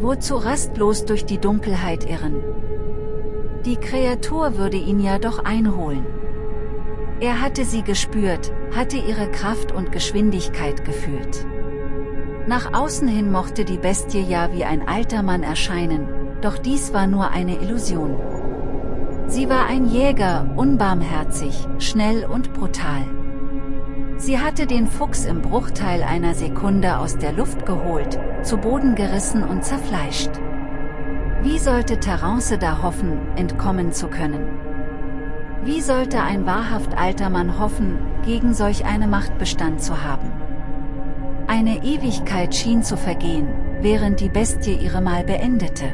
Wozu rastlos durch die Dunkelheit irren? Die Kreatur würde ihn ja doch einholen. Er hatte sie gespürt, hatte ihre Kraft und Geschwindigkeit gefühlt. Nach außen hin mochte die Bestie ja wie ein alter Mann erscheinen, doch dies war nur eine Illusion. Sie war ein Jäger, unbarmherzig, schnell und brutal. Sie hatte den Fuchs im Bruchteil einer Sekunde aus der Luft geholt, zu Boden gerissen und zerfleischt. Wie sollte Terence da hoffen, entkommen zu können? Wie sollte ein wahrhaft alter Mann hoffen, gegen solch eine Macht Bestand zu haben? Eine Ewigkeit schien zu vergehen, während die Bestie ihre Mal beendete.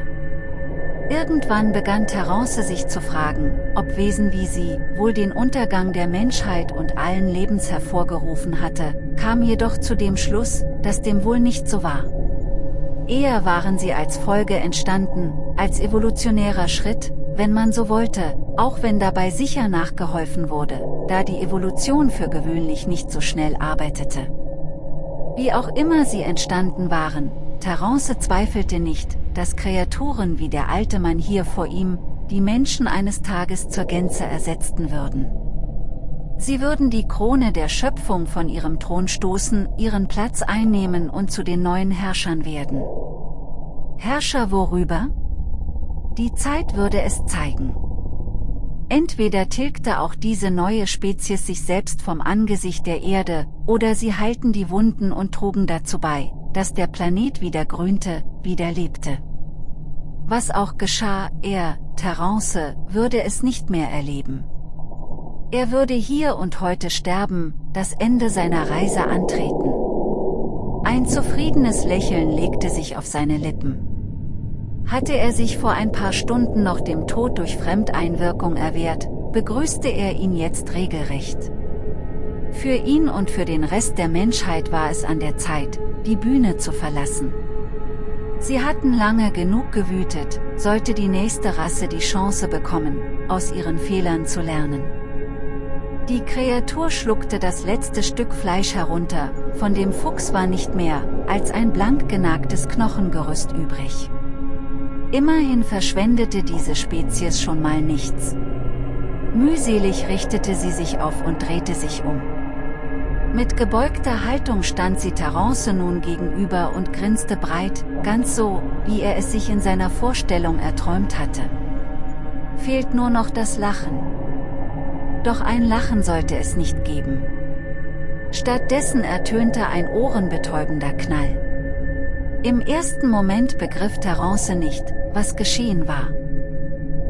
Irgendwann begann Terence sich zu fragen, ob Wesen wie sie wohl den Untergang der Menschheit und allen Lebens hervorgerufen hatte, kam jedoch zu dem Schluss, dass dem wohl nicht so war. Eher waren sie als Folge entstanden, als evolutionärer Schritt, wenn man so wollte, auch wenn dabei sicher nachgeholfen wurde, da die Evolution für gewöhnlich nicht so schnell arbeitete. Wie auch immer sie entstanden waren, Terence zweifelte nicht, dass Kreaturen wie der alte Mann hier vor ihm, die Menschen eines Tages zur Gänze ersetzten würden. Sie würden die Krone der Schöpfung von ihrem Thron stoßen, ihren Platz einnehmen und zu den neuen Herrschern werden. Herrscher worüber? Die Zeit würde es zeigen. Entweder tilgte auch diese neue Spezies sich selbst vom Angesicht der Erde, oder sie heilten die Wunden und trugen dazu bei, dass der Planet wieder grünte, wieder lebte. Was auch geschah, er, Terence, würde es nicht mehr erleben. Er würde hier und heute sterben, das Ende seiner Reise antreten. Ein zufriedenes Lächeln legte sich auf seine Lippen. Hatte er sich vor ein paar Stunden noch dem Tod durch Fremdeinwirkung erwehrt, begrüßte er ihn jetzt regelrecht. Für ihn und für den Rest der Menschheit war es an der Zeit, die Bühne zu verlassen. Sie hatten lange genug gewütet, sollte die nächste Rasse die Chance bekommen, aus ihren Fehlern zu lernen. Die Kreatur schluckte das letzte Stück Fleisch herunter, von dem Fuchs war nicht mehr, als ein blank genagtes Knochengerüst übrig. Immerhin verschwendete diese Spezies schon mal nichts. Mühselig richtete sie sich auf und drehte sich um. Mit gebeugter Haltung stand sie Terence nun gegenüber und grinste breit, ganz so, wie er es sich in seiner Vorstellung erträumt hatte. Fehlt nur noch das Lachen. Doch ein Lachen sollte es nicht geben. Stattdessen ertönte ein ohrenbetäubender Knall. Im ersten Moment begriff Terence nicht, was geschehen war.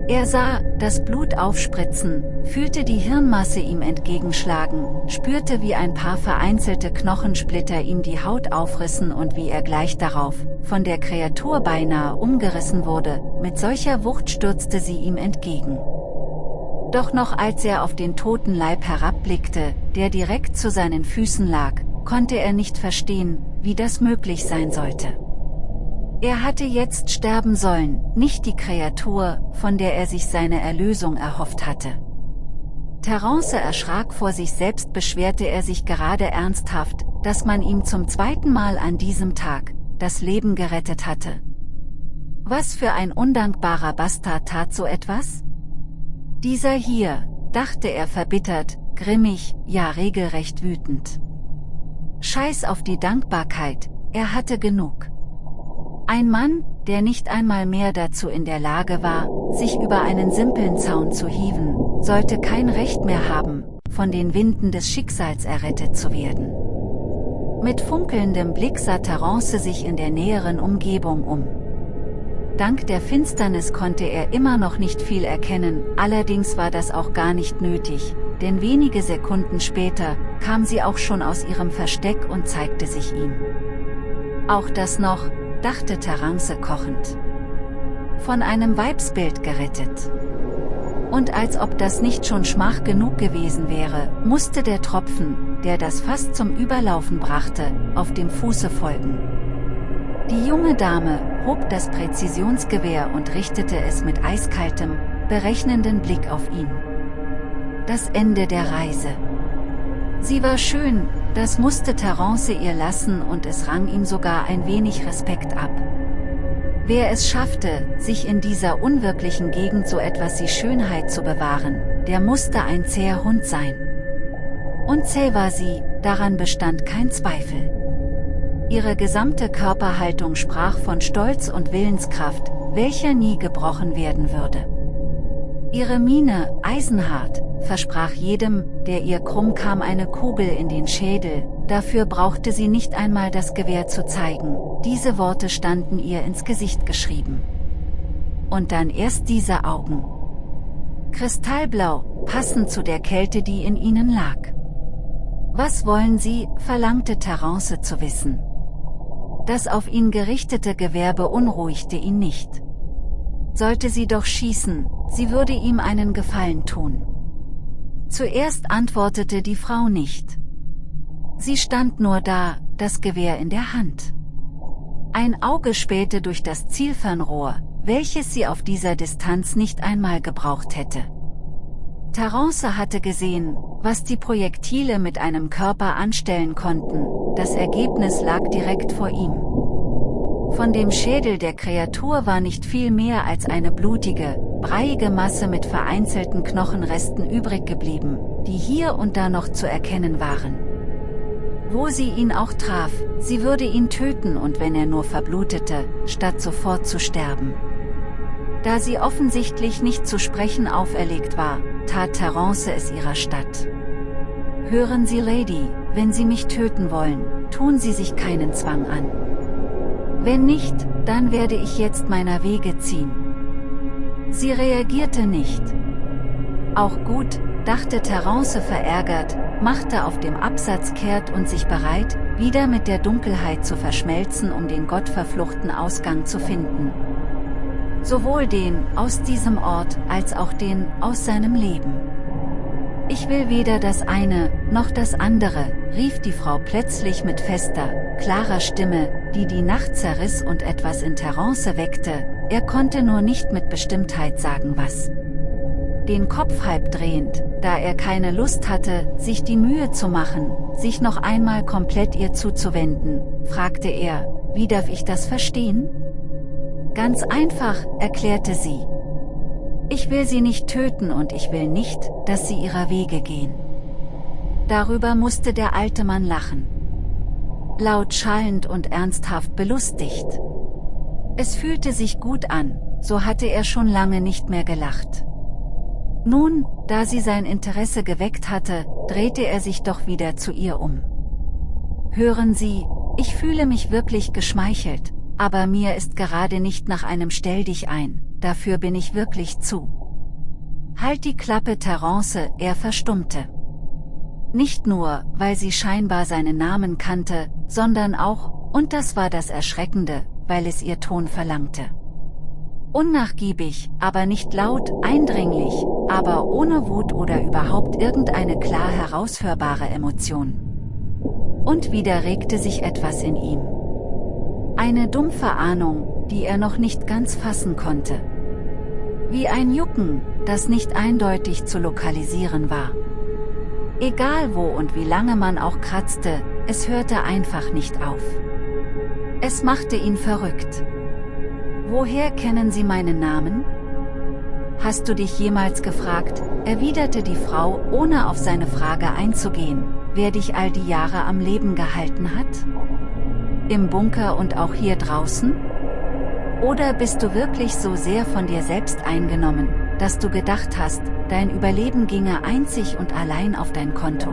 Er sah, das Blut aufspritzen, fühlte die Hirnmasse ihm entgegenschlagen, spürte wie ein paar vereinzelte Knochensplitter ihm die Haut aufrissen und wie er gleich darauf, von der Kreatur beinahe umgerissen wurde, mit solcher Wucht stürzte sie ihm entgegen. Doch noch als er auf den toten Leib herabblickte, der direkt zu seinen Füßen lag, konnte er nicht verstehen, wie das möglich sein sollte. Er hatte jetzt sterben sollen, nicht die Kreatur, von der er sich seine Erlösung erhofft hatte. Terence erschrak vor sich selbst beschwerte er sich gerade ernsthaft, dass man ihm zum zweiten Mal an diesem Tag, das Leben gerettet hatte. Was für ein undankbarer Bastard tat so etwas? Dieser hier, dachte er verbittert, grimmig, ja regelrecht wütend. Scheiß auf die Dankbarkeit, er hatte genug. Ein Mann, der nicht einmal mehr dazu in der Lage war, sich über einen simplen Zaun zu hieven, sollte kein Recht mehr haben, von den Winden des Schicksals errettet zu werden. Mit funkelndem Blick sah Terence sich in der näheren Umgebung um. Dank der Finsternis konnte er immer noch nicht viel erkennen, allerdings war das auch gar nicht nötig, denn wenige Sekunden später, kam sie auch schon aus ihrem Versteck und zeigte sich ihm. Auch das noch, dachte Terence kochend. Von einem Weibsbild gerettet. Und als ob das nicht schon Schmach genug gewesen wäre, musste der Tropfen, der das fast zum Überlaufen brachte, auf dem Fuße folgen. Die junge Dame hob das Präzisionsgewehr und richtete es mit eiskaltem, berechnenden Blick auf ihn. Das Ende der Reise. Sie war schön, das musste Terence ihr lassen und es rang ihm sogar ein wenig Respekt ab. Wer es schaffte, sich in dieser unwirklichen Gegend so etwas wie Schönheit zu bewahren, der musste ein zäher Hund sein. Und zäh war sie, daran bestand kein Zweifel. Ihre gesamte Körperhaltung sprach von Stolz und Willenskraft, welcher nie gebrochen werden würde. Ihre Miene, eisenhart, versprach jedem, der ihr krumm kam eine Kugel in den Schädel, dafür brauchte sie nicht einmal das Gewehr zu zeigen, diese Worte standen ihr ins Gesicht geschrieben. Und dann erst diese Augen. Kristallblau, passend zu der Kälte die in ihnen lag. Was wollen Sie, verlangte Terence zu wissen. Das auf ihn gerichtete Gewehr beunruhigte ihn nicht. Sollte sie doch schießen, sie würde ihm einen Gefallen tun. Zuerst antwortete die Frau nicht. Sie stand nur da, das Gewehr in der Hand. Ein Auge spähte durch das Zielfernrohr, welches sie auf dieser Distanz nicht einmal gebraucht hätte. Terence hatte gesehen, was die Projektile mit einem Körper anstellen konnten, das Ergebnis lag direkt vor ihm. Von dem Schädel der Kreatur war nicht viel mehr als eine blutige, breiige Masse mit vereinzelten Knochenresten übrig geblieben, die hier und da noch zu erkennen waren. Wo sie ihn auch traf, sie würde ihn töten und wenn er nur verblutete, statt sofort zu sterben. Da sie offensichtlich nicht zu sprechen auferlegt war, tat Terence es ihrer Stadt. Hören Sie Lady, wenn Sie mich töten wollen, tun Sie sich keinen Zwang an. Wenn nicht, dann werde ich jetzt meiner Wege ziehen. Sie reagierte nicht. Auch gut, dachte Terence verärgert, machte auf dem Absatz kehrt und sich bereit, wieder mit der Dunkelheit zu verschmelzen um den gottverfluchten Ausgang zu finden. Sowohl den, aus diesem Ort, als auch den, aus seinem Leben. Ich will weder das eine, noch das andere, rief die Frau plötzlich mit fester, klarer Stimme, die die Nacht zerriss und etwas in Terence weckte, er konnte nur nicht mit Bestimmtheit sagen was. Den Kopf halb drehend, da er keine Lust hatte, sich die Mühe zu machen, sich noch einmal komplett ihr zuzuwenden, fragte er, wie darf ich das verstehen? Ganz einfach, erklärte sie. Ich will sie nicht töten und ich will nicht, dass sie ihrer Wege gehen. Darüber musste der alte Mann lachen. Laut schallend und ernsthaft belustigt. Es fühlte sich gut an, so hatte er schon lange nicht mehr gelacht. Nun, da sie sein Interesse geweckt hatte, drehte er sich doch wieder zu ihr um. Hören Sie, ich fühle mich wirklich geschmeichelt, aber mir ist gerade nicht nach einem Stell dich ein, dafür bin ich wirklich zu. Halt die Klappe Terence, er verstummte. Nicht nur, weil sie scheinbar seinen Namen kannte, sondern auch, und das war das Erschreckende, weil es ihr Ton verlangte. Unnachgiebig, aber nicht laut, eindringlich, aber ohne Wut oder überhaupt irgendeine klar heraushörbare Emotion. Und wieder regte sich etwas in ihm. Eine dumpfe Ahnung, die er noch nicht ganz fassen konnte. Wie ein Jucken, das nicht eindeutig zu lokalisieren war. Egal wo und wie lange man auch kratzte, es hörte einfach nicht auf. Es machte ihn verrückt. Woher kennen Sie meinen Namen? Hast du dich jemals gefragt, erwiderte die Frau, ohne auf seine Frage einzugehen, wer dich all die Jahre am Leben gehalten hat? Im Bunker und auch hier draußen? Oder bist du wirklich so sehr von dir selbst eingenommen, dass du gedacht hast, dein Überleben ginge einzig und allein auf dein Konto?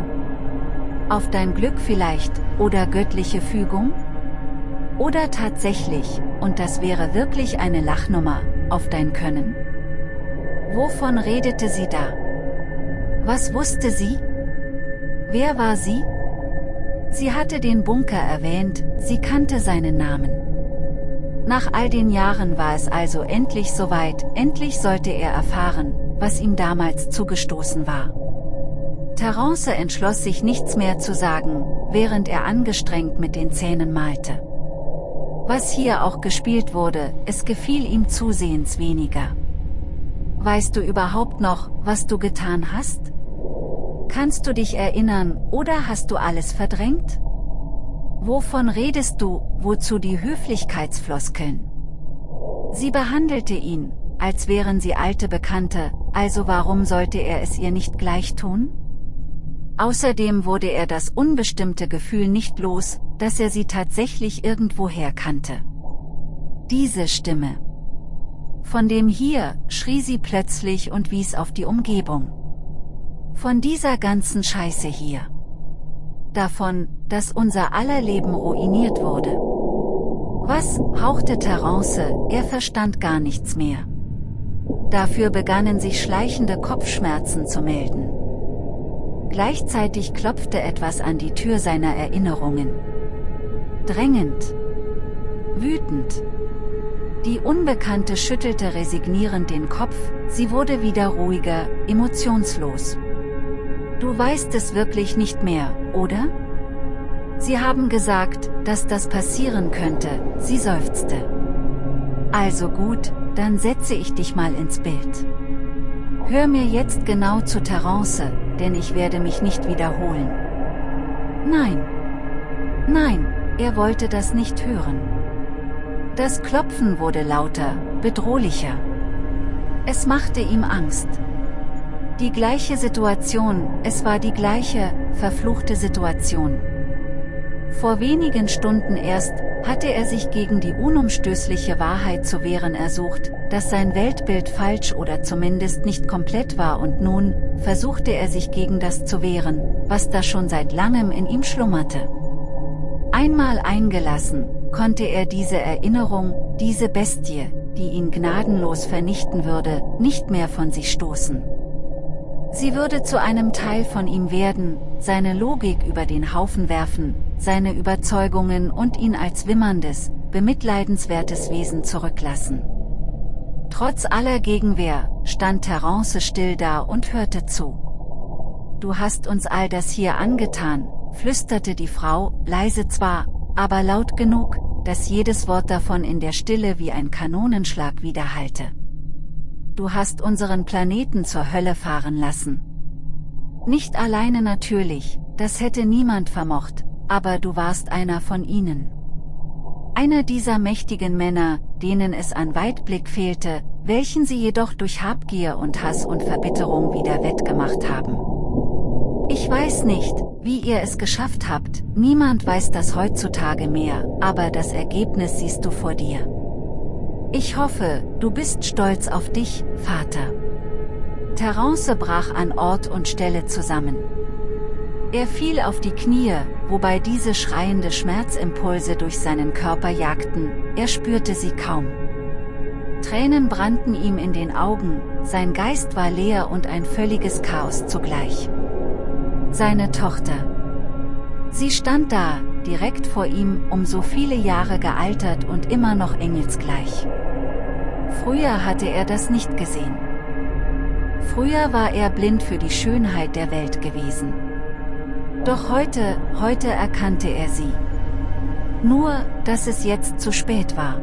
Auf dein Glück vielleicht, oder göttliche Fügung? Oder tatsächlich, und das wäre wirklich eine Lachnummer, auf dein Können? Wovon redete sie da? Was wusste sie? Wer war sie? Sie hatte den Bunker erwähnt, sie kannte seinen Namen. Nach all den Jahren war es also endlich soweit, endlich sollte er erfahren, was ihm damals zugestoßen war. Terence entschloss sich nichts mehr zu sagen, während er angestrengt mit den Zähnen malte. Was hier auch gespielt wurde, es gefiel ihm zusehends weniger. Weißt du überhaupt noch, was du getan hast? Kannst du dich erinnern, oder hast du alles verdrängt? Wovon redest du, wozu die Höflichkeitsfloskeln? Sie behandelte ihn, als wären sie alte Bekannte, also warum sollte er es ihr nicht gleich tun? Außerdem wurde er das unbestimmte Gefühl nicht los, dass er sie tatsächlich irgendwoher kannte. Diese Stimme. Von dem hier, schrie sie plötzlich und wies auf die Umgebung. Von dieser ganzen Scheiße hier davon, dass unser aller Leben ruiniert wurde. Was, hauchte Terence, er verstand gar nichts mehr. Dafür begannen sich schleichende Kopfschmerzen zu melden. Gleichzeitig klopfte etwas an die Tür seiner Erinnerungen. Drängend. Wütend. Die Unbekannte schüttelte resignierend den Kopf, sie wurde wieder ruhiger, emotionslos. Du weißt es wirklich nicht mehr, oder? Sie haben gesagt, dass das passieren könnte, sie seufzte. Also gut, dann setze ich dich mal ins Bild. Hör mir jetzt genau zu Terence, denn ich werde mich nicht wiederholen. Nein. Nein, er wollte das nicht hören. Das Klopfen wurde lauter, bedrohlicher. Es machte ihm Angst. Die gleiche Situation, es war die gleiche, verfluchte Situation. Vor wenigen Stunden erst, hatte er sich gegen die unumstößliche Wahrheit zu wehren ersucht, dass sein Weltbild falsch oder zumindest nicht komplett war und nun, versuchte er sich gegen das zu wehren, was da schon seit langem in ihm schlummerte. Einmal eingelassen, konnte er diese Erinnerung, diese Bestie, die ihn gnadenlos vernichten würde, nicht mehr von sich stoßen. Sie würde zu einem Teil von ihm werden, seine Logik über den Haufen werfen, seine Überzeugungen und ihn als wimmerndes, bemitleidenswertes Wesen zurücklassen. Trotz aller Gegenwehr, stand Terence still da und hörte zu. Du hast uns all das hier angetan, flüsterte die Frau, leise zwar, aber laut genug, dass jedes Wort davon in der Stille wie ein Kanonenschlag widerhallte du hast unseren Planeten zur Hölle fahren lassen. Nicht alleine natürlich, das hätte niemand vermocht, aber du warst einer von ihnen. Einer dieser mächtigen Männer, denen es an Weitblick fehlte, welchen sie jedoch durch Habgier und Hass und Verbitterung wieder wettgemacht haben. Ich weiß nicht, wie ihr es geschafft habt, niemand weiß das heutzutage mehr, aber das Ergebnis siehst du vor dir. Ich hoffe, du bist stolz auf dich, Vater. Terence brach an Ort und Stelle zusammen. Er fiel auf die Knie, wobei diese schreiende Schmerzimpulse durch seinen Körper jagten, er spürte sie kaum. Tränen brannten ihm in den Augen, sein Geist war leer und ein völliges Chaos zugleich. Seine Tochter. Sie stand da, direkt vor ihm, um so viele Jahre gealtert und immer noch engelsgleich. Früher hatte er das nicht gesehen. Früher war er blind für die Schönheit der Welt gewesen. Doch heute, heute erkannte er sie. Nur, dass es jetzt zu spät war.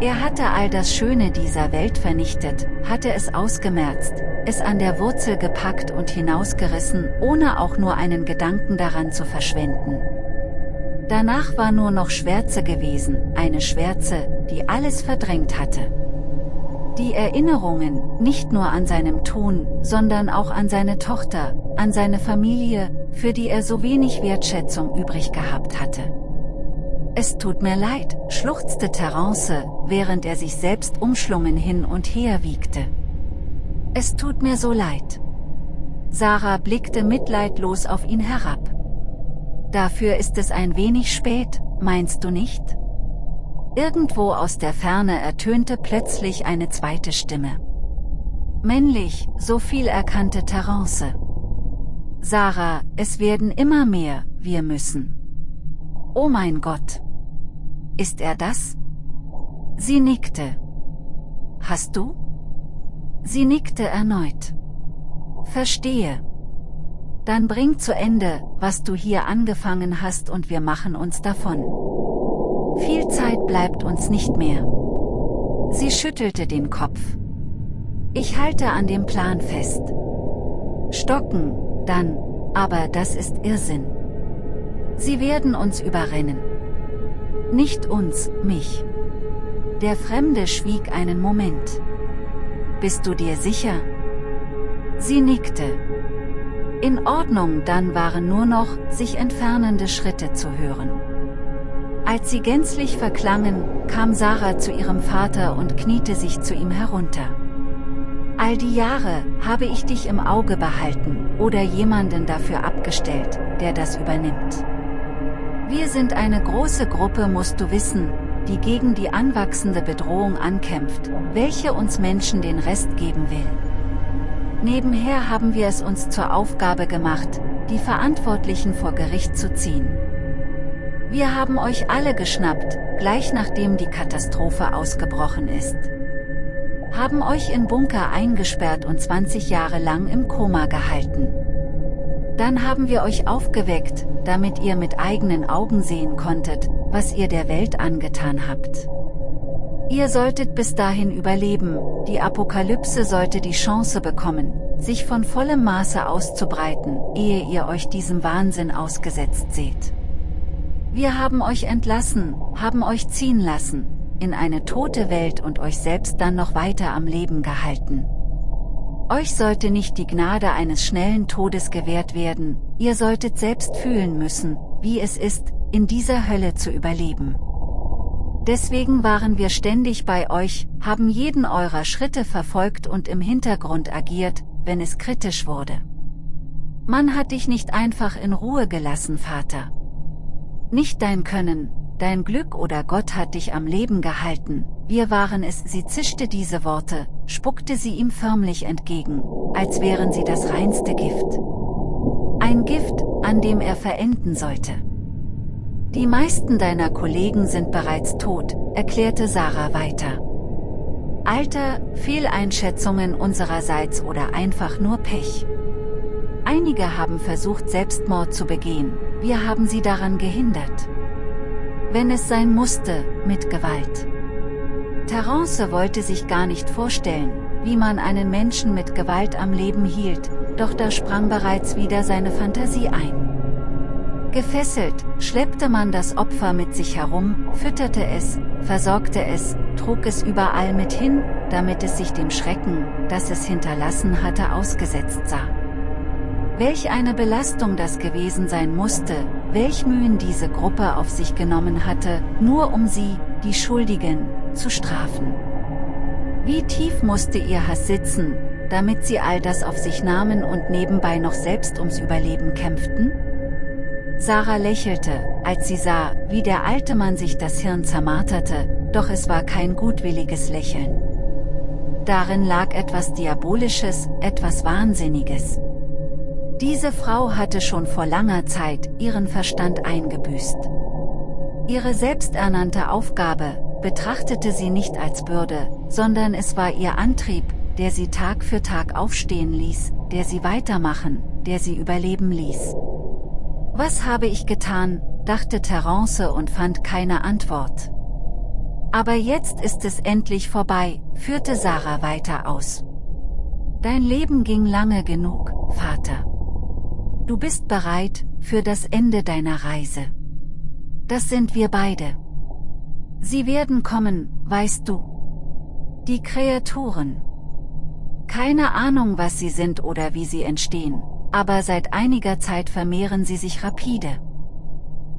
Er hatte all das Schöne dieser Welt vernichtet, hatte es ausgemerzt, es an der Wurzel gepackt und hinausgerissen, ohne auch nur einen Gedanken daran zu verschwenden. Danach war nur noch Schwärze gewesen, eine Schwärze, die alles verdrängt hatte. Die Erinnerungen, nicht nur an seinem Tun, sondern auch an seine Tochter, an seine Familie, für die er so wenig Wertschätzung übrig gehabt hatte. Es tut mir leid, schluchzte Terence, während er sich selbst umschlungen hin und her wiegte. Es tut mir so leid. Sarah blickte mitleidlos auf ihn herab. Dafür ist es ein wenig spät, meinst du nicht? Irgendwo aus der Ferne ertönte plötzlich eine zweite Stimme. Männlich, so viel erkannte Terence. Sarah, es werden immer mehr, wir müssen. Oh mein Gott. Ist er das? Sie nickte. Hast du? Sie nickte erneut. Verstehe. Dann bring zu Ende, was du hier angefangen hast und wir machen uns davon. Viel Zeit bleibt uns nicht mehr. Sie schüttelte den Kopf. Ich halte an dem Plan fest. Stocken, dann, aber das ist Irrsinn. Sie werden uns überrennen. Nicht uns, mich. Der Fremde schwieg einen Moment. Bist du dir sicher? Sie nickte. In Ordnung, dann waren nur noch sich entfernende Schritte zu hören. Als sie gänzlich verklangen, kam Sarah zu ihrem Vater und kniete sich zu ihm herunter. All die Jahre habe ich dich im Auge behalten oder jemanden dafür abgestellt, der das übernimmt. Wir sind eine große Gruppe musst du wissen, die gegen die anwachsende Bedrohung ankämpft, welche uns Menschen den Rest geben will. Nebenher haben wir es uns zur Aufgabe gemacht, die Verantwortlichen vor Gericht zu ziehen. Wir haben euch alle geschnappt, gleich nachdem die Katastrophe ausgebrochen ist. Haben euch in Bunker eingesperrt und 20 Jahre lang im Koma gehalten. Dann haben wir euch aufgeweckt, damit ihr mit eigenen Augen sehen konntet, was ihr der Welt angetan habt. Ihr solltet bis dahin überleben, die Apokalypse sollte die Chance bekommen, sich von vollem Maße auszubreiten, ehe ihr euch diesem Wahnsinn ausgesetzt seht. Wir haben euch entlassen, haben euch ziehen lassen, in eine tote Welt und euch selbst dann noch weiter am Leben gehalten. Euch sollte nicht die Gnade eines schnellen Todes gewährt werden, ihr solltet selbst fühlen müssen, wie es ist, in dieser Hölle zu überleben. Deswegen waren wir ständig bei euch, haben jeden eurer Schritte verfolgt und im Hintergrund agiert, wenn es kritisch wurde. Man hat dich nicht einfach in Ruhe gelassen, Vater. Nicht dein Können, dein Glück oder Gott hat dich am Leben gehalten, wir waren es, sie zischte diese Worte, spuckte sie ihm förmlich entgegen, als wären sie das reinste Gift. Ein Gift, an dem er verenden sollte. Die meisten deiner Kollegen sind bereits tot, erklärte Sarah weiter. Alter, Fehleinschätzungen unsererseits oder einfach nur Pech. Einige haben versucht Selbstmord zu begehen, wir haben sie daran gehindert. Wenn es sein musste, mit Gewalt. Terence wollte sich gar nicht vorstellen, wie man einen Menschen mit Gewalt am Leben hielt, doch da sprang bereits wieder seine Fantasie ein. Gefesselt, schleppte man das Opfer mit sich herum, fütterte es, versorgte es, trug es überall mit hin, damit es sich dem Schrecken, das es hinterlassen hatte ausgesetzt sah. Welch eine Belastung das gewesen sein musste, welch Mühen diese Gruppe auf sich genommen hatte, nur um sie, die Schuldigen, zu strafen. Wie tief musste ihr Hass sitzen, damit sie all das auf sich nahmen und nebenbei noch selbst ums Überleben kämpften? Sarah lächelte, als sie sah, wie der alte Mann sich das Hirn zermarterte, doch es war kein gutwilliges Lächeln. Darin lag etwas Diabolisches, etwas Wahnsinniges. Diese Frau hatte schon vor langer Zeit ihren Verstand eingebüßt. Ihre selbsternannte Aufgabe, betrachtete sie nicht als Bürde, sondern es war ihr Antrieb, der sie Tag für Tag aufstehen ließ, der sie weitermachen, der sie überleben ließ. Was habe ich getan, dachte Terence und fand keine Antwort. Aber jetzt ist es endlich vorbei, führte Sarah weiter aus. Dein Leben ging lange genug, Vater. Du bist bereit, für das Ende deiner Reise. Das sind wir beide. Sie werden kommen, weißt du. Die Kreaturen. Keine Ahnung, was sie sind oder wie sie entstehen, aber seit einiger Zeit vermehren sie sich rapide.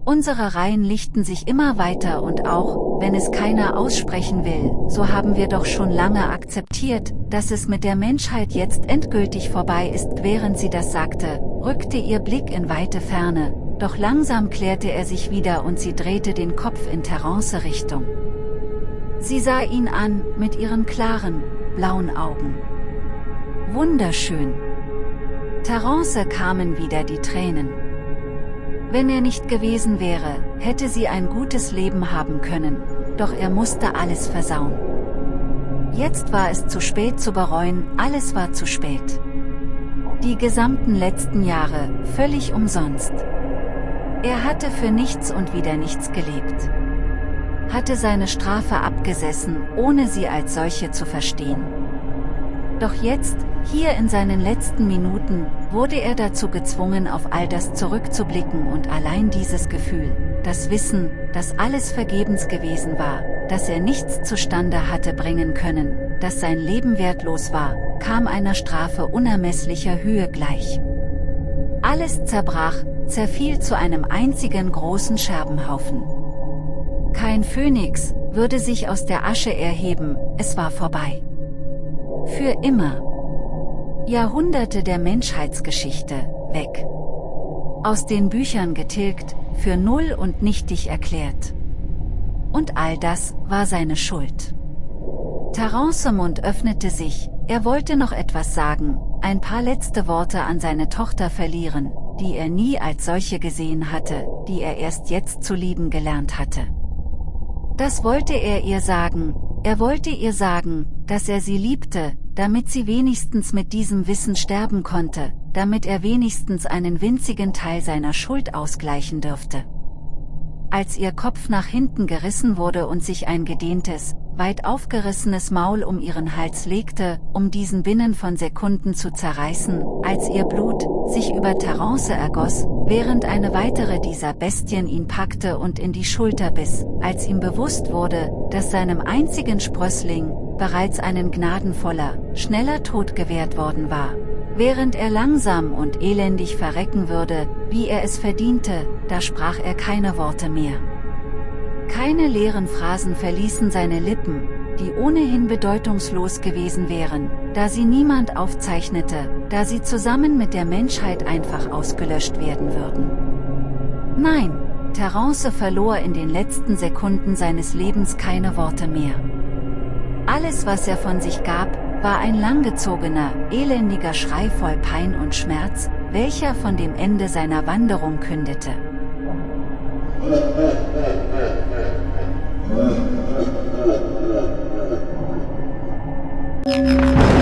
Unsere Reihen lichten sich immer weiter und auch, wenn es keiner aussprechen will, so haben wir doch schon lange akzeptiert, dass es mit der Menschheit jetzt endgültig vorbei ist. Während sie das sagte, rückte ihr Blick in weite Ferne, doch langsam klärte er sich wieder und sie drehte den Kopf in Terence Richtung. Sie sah ihn an, mit ihren klaren, blauen Augen. Wunderschön. Terence kamen wieder die Tränen. Wenn er nicht gewesen wäre, hätte sie ein gutes Leben haben können, doch er musste alles versauen. Jetzt war es zu spät zu bereuen, alles war zu spät. Die gesamten letzten Jahre, völlig umsonst. Er hatte für nichts und wieder nichts gelebt. Hatte seine Strafe abgesessen, ohne sie als solche zu verstehen. Doch jetzt, hier in seinen letzten Minuten, wurde er dazu gezwungen auf all das zurückzublicken und allein dieses Gefühl, das Wissen, dass alles vergebens gewesen war, dass er nichts zustande hatte bringen können, dass sein Leben wertlos war, kam einer Strafe unermesslicher Höhe gleich. Alles zerbrach, zerfiel zu einem einzigen großen Scherbenhaufen. Kein Phönix würde sich aus der Asche erheben, es war vorbei. Für immer. Jahrhunderte der Menschheitsgeschichte, weg. Aus den Büchern getilgt, für null und nichtig erklärt. Und all das war seine Schuld. Terence Mund öffnete sich, er wollte noch etwas sagen, ein paar letzte Worte an seine Tochter verlieren, die er nie als solche gesehen hatte, die er erst jetzt zu lieben gelernt hatte. Das wollte er ihr sagen, er wollte ihr sagen, dass er sie liebte, damit sie wenigstens mit diesem Wissen sterben konnte, damit er wenigstens einen winzigen Teil seiner Schuld ausgleichen dürfte. Als ihr Kopf nach hinten gerissen wurde und sich ein gedehntes, weit aufgerissenes Maul um ihren Hals legte, um diesen binnen von Sekunden zu zerreißen, als ihr Blut sich über Terence ergoss, während eine weitere dieser Bestien ihn packte und in die Schulter biss, als ihm bewusst wurde, dass seinem einzigen Sprössling bereits einen gnadenvoller, schneller Tod gewährt worden war. Während er langsam und elendig verrecken würde, wie er es verdiente, da sprach er keine Worte mehr. Keine leeren Phrasen verließen seine Lippen, die ohnehin bedeutungslos gewesen wären, da sie niemand aufzeichnete, da sie zusammen mit der Menschheit einfach ausgelöscht werden würden. Nein, Terence verlor in den letzten Sekunden seines Lebens keine Worte mehr. Alles was er von sich gab, war ein langgezogener, elendiger Schrei voll Pein und Schmerz, welcher von dem Ende seiner Wanderung kündete. Musik